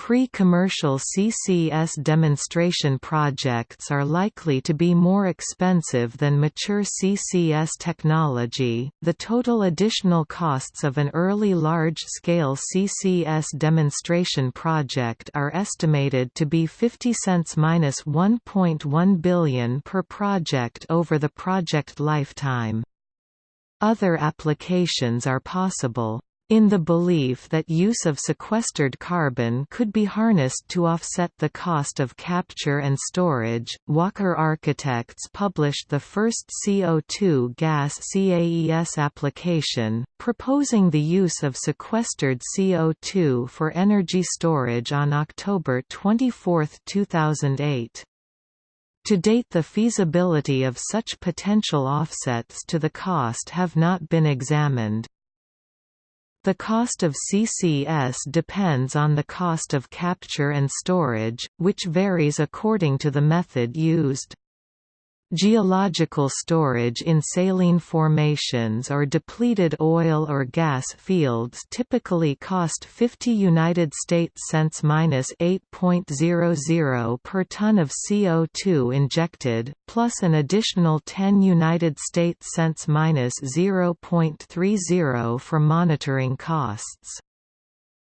[SPEAKER 1] Pre-commercial CCS demonstration projects are likely to be more expensive than mature CCS technology. The total additional costs of an early large-scale CCS demonstration project are estimated to be 50 cents minus 1.1 billion per project over the project lifetime. Other applications are possible. In the belief that use of sequestered carbon could be harnessed to offset the cost of capture and storage, Walker Architects published the first CO2 gas CAES application, proposing the use of sequestered CO2 for energy storage on October 24, 2008. To date the feasibility of such potential offsets to the cost have not been examined. The cost of CCS depends on the cost of capture and storage, which varies according to the method used. Geological storage in saline formations or depleted oil or gas fields typically cost 50 United States cents minus 8.00 per ton of CO2 injected, plus an additional 10 United States cents minus 0.30 for monitoring costs.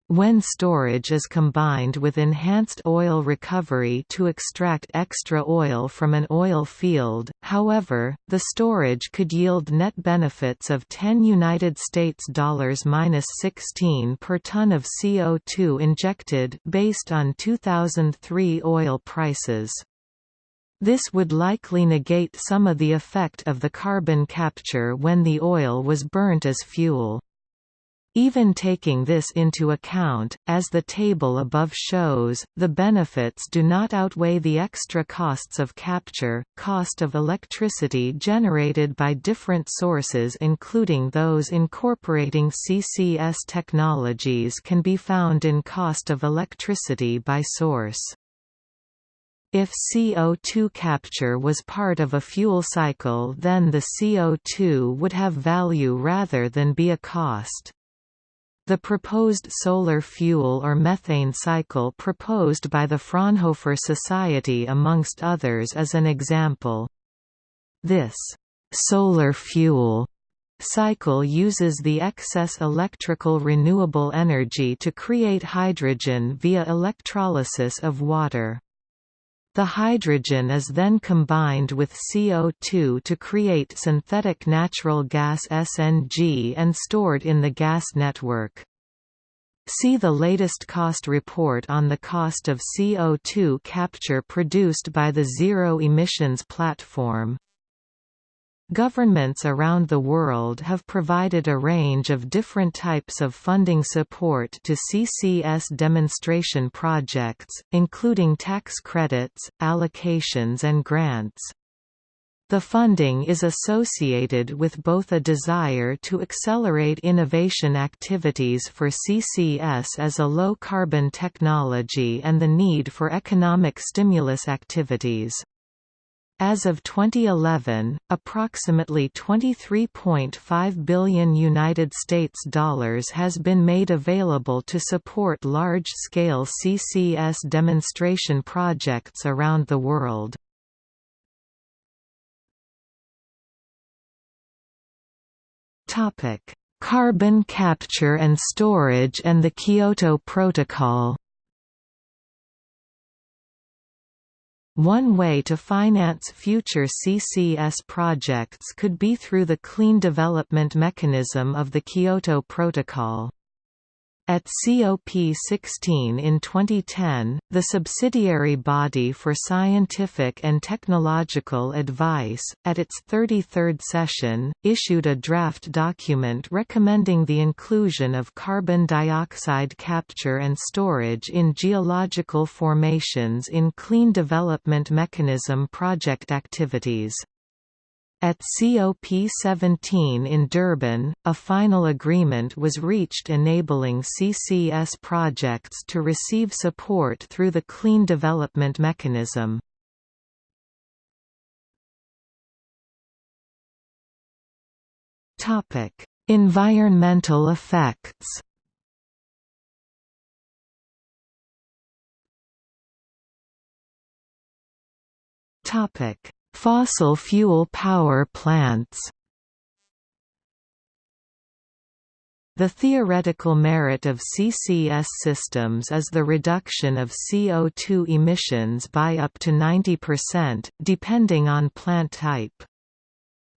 [SPEAKER 1] When storage is combined with enhanced oil recovery to extract extra oil from an oil field, however, the storage could yield net benefits of 10 United States dollars minus 16 per ton of CO2 injected based on 2003 oil prices. This would likely negate some of the effect of the carbon capture when the oil was burnt as fuel. Even taking this into account, as the table above shows, the benefits do not outweigh the extra costs of capture. Cost of electricity generated by different sources including those incorporating CCS technologies can be found in cost of electricity by source. If CO2 capture was part of a fuel cycle then the CO2 would have value rather than be a cost. The proposed solar fuel or methane cycle proposed by the Fraunhofer Society amongst others is an example. This «solar fuel» cycle uses the excess electrical renewable energy to create hydrogen via electrolysis of water. The hydrogen is then combined with CO2 to create synthetic natural gas SNG and stored in the gas network. See the latest cost report on the cost of CO2 capture produced by the Zero Emissions Platform. Governments around the world have provided a range of different types of funding support to CCS demonstration projects, including tax credits, allocations and grants. The funding is associated with both a desire to accelerate innovation activities for CCS as a low-carbon technology and the need for economic stimulus activities. As of 2011, approximately 23.5 billion United States dollars has been made available to support large-scale CCS demonstration projects around the world. Topic: Carbon capture and storage and the Kyoto Protocol. One way to finance future CCS projects could be through the Clean Development Mechanism of the Kyoto Protocol. At COP16 in 2010, the subsidiary body for scientific and technological advice, at its 33rd session, issued a draft document recommending the inclusion of carbon dioxide capture and storage in geological formations in Clean Development Mechanism project activities. At COP17 in Durban, a final agreement was reached enabling CCS projects to receive support through the Clean Development Mechanism. environmental effects Topic Fossil fuel power plants The theoretical merit of CCS systems is the reduction of CO2 emissions by up to 90%, depending on plant type.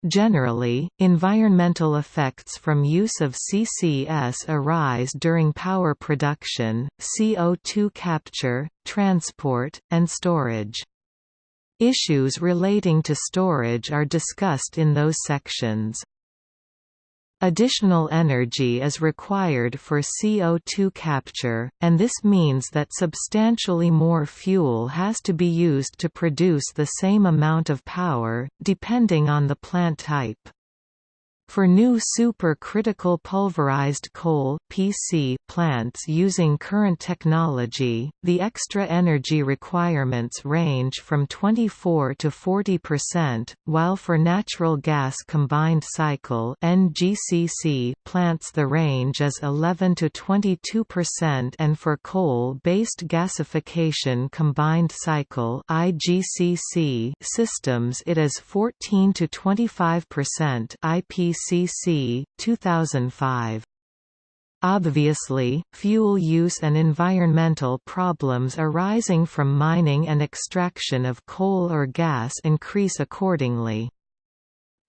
[SPEAKER 1] Generally, environmental effects from use of CCS arise during power production, CO2 capture, transport, and storage. Issues relating to storage are discussed in those sections. Additional energy is required for CO2 capture, and this means that substantially more fuel has to be used to produce the same amount of power, depending on the plant type. For new supercritical pulverized coal (PC) plants using current technology, the extra energy requirements range from 24 to 40%, while for natural gas combined cycle (NGCC) plants the range is 11 to 22% and for coal-based gasification combined cycle (IGCC) systems it is 14 to 25% IPC IPCC, 2005. Obviously, fuel use and environmental problems arising from mining and extraction of coal or gas increase accordingly.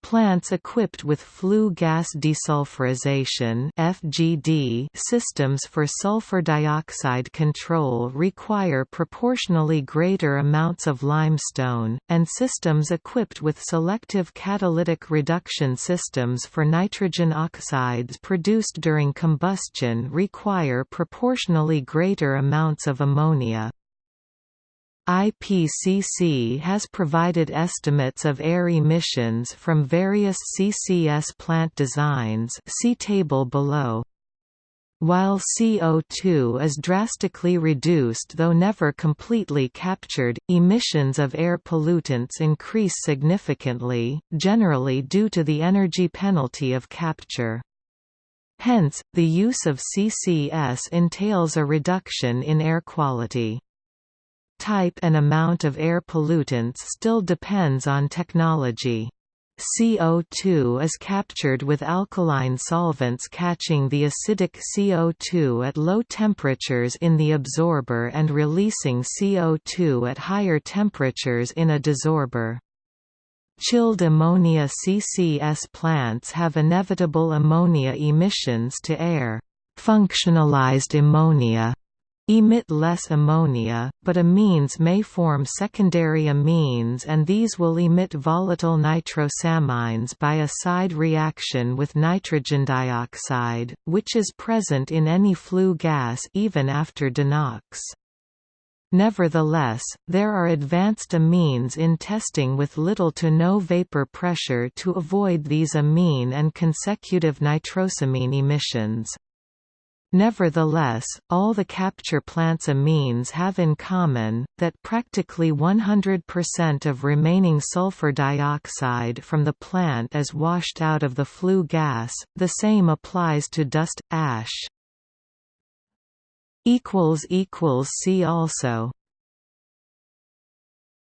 [SPEAKER 1] Plants equipped with flue gas desulfurization (FGD) systems for sulfur dioxide control require proportionally greater amounts of limestone, and systems equipped with selective catalytic reduction systems for nitrogen oxides produced during combustion require proportionally greater amounts of ammonia. IPCC has provided estimates of air emissions from various CCS plant designs see table below. While CO2 is drastically reduced though never completely captured, emissions of air pollutants increase significantly, generally due to the energy penalty of capture. Hence, the use of CCS entails a reduction in air quality type and amount of air pollutants still depends on technology. CO2 is captured with alkaline solvents catching the acidic CO2 at low temperatures in the absorber and releasing CO2 at higher temperatures in a desorber. Chilled ammonia CCS plants have inevitable ammonia emissions to air. Functionalized ammonia emit less ammonia, but amines may form secondary amines and these will emit volatile nitrosamines by a side reaction with nitrogen dioxide, which is present in any flue gas even after denox. Nevertheless, there are advanced amines in testing with little to no vapor pressure to avoid these amine and consecutive nitrosamine emissions. Nevertheless, all the capture plants amines have in common, that practically 100% of remaining sulfur dioxide from the plant is washed out of the flue gas, the same applies to dust, ash. See also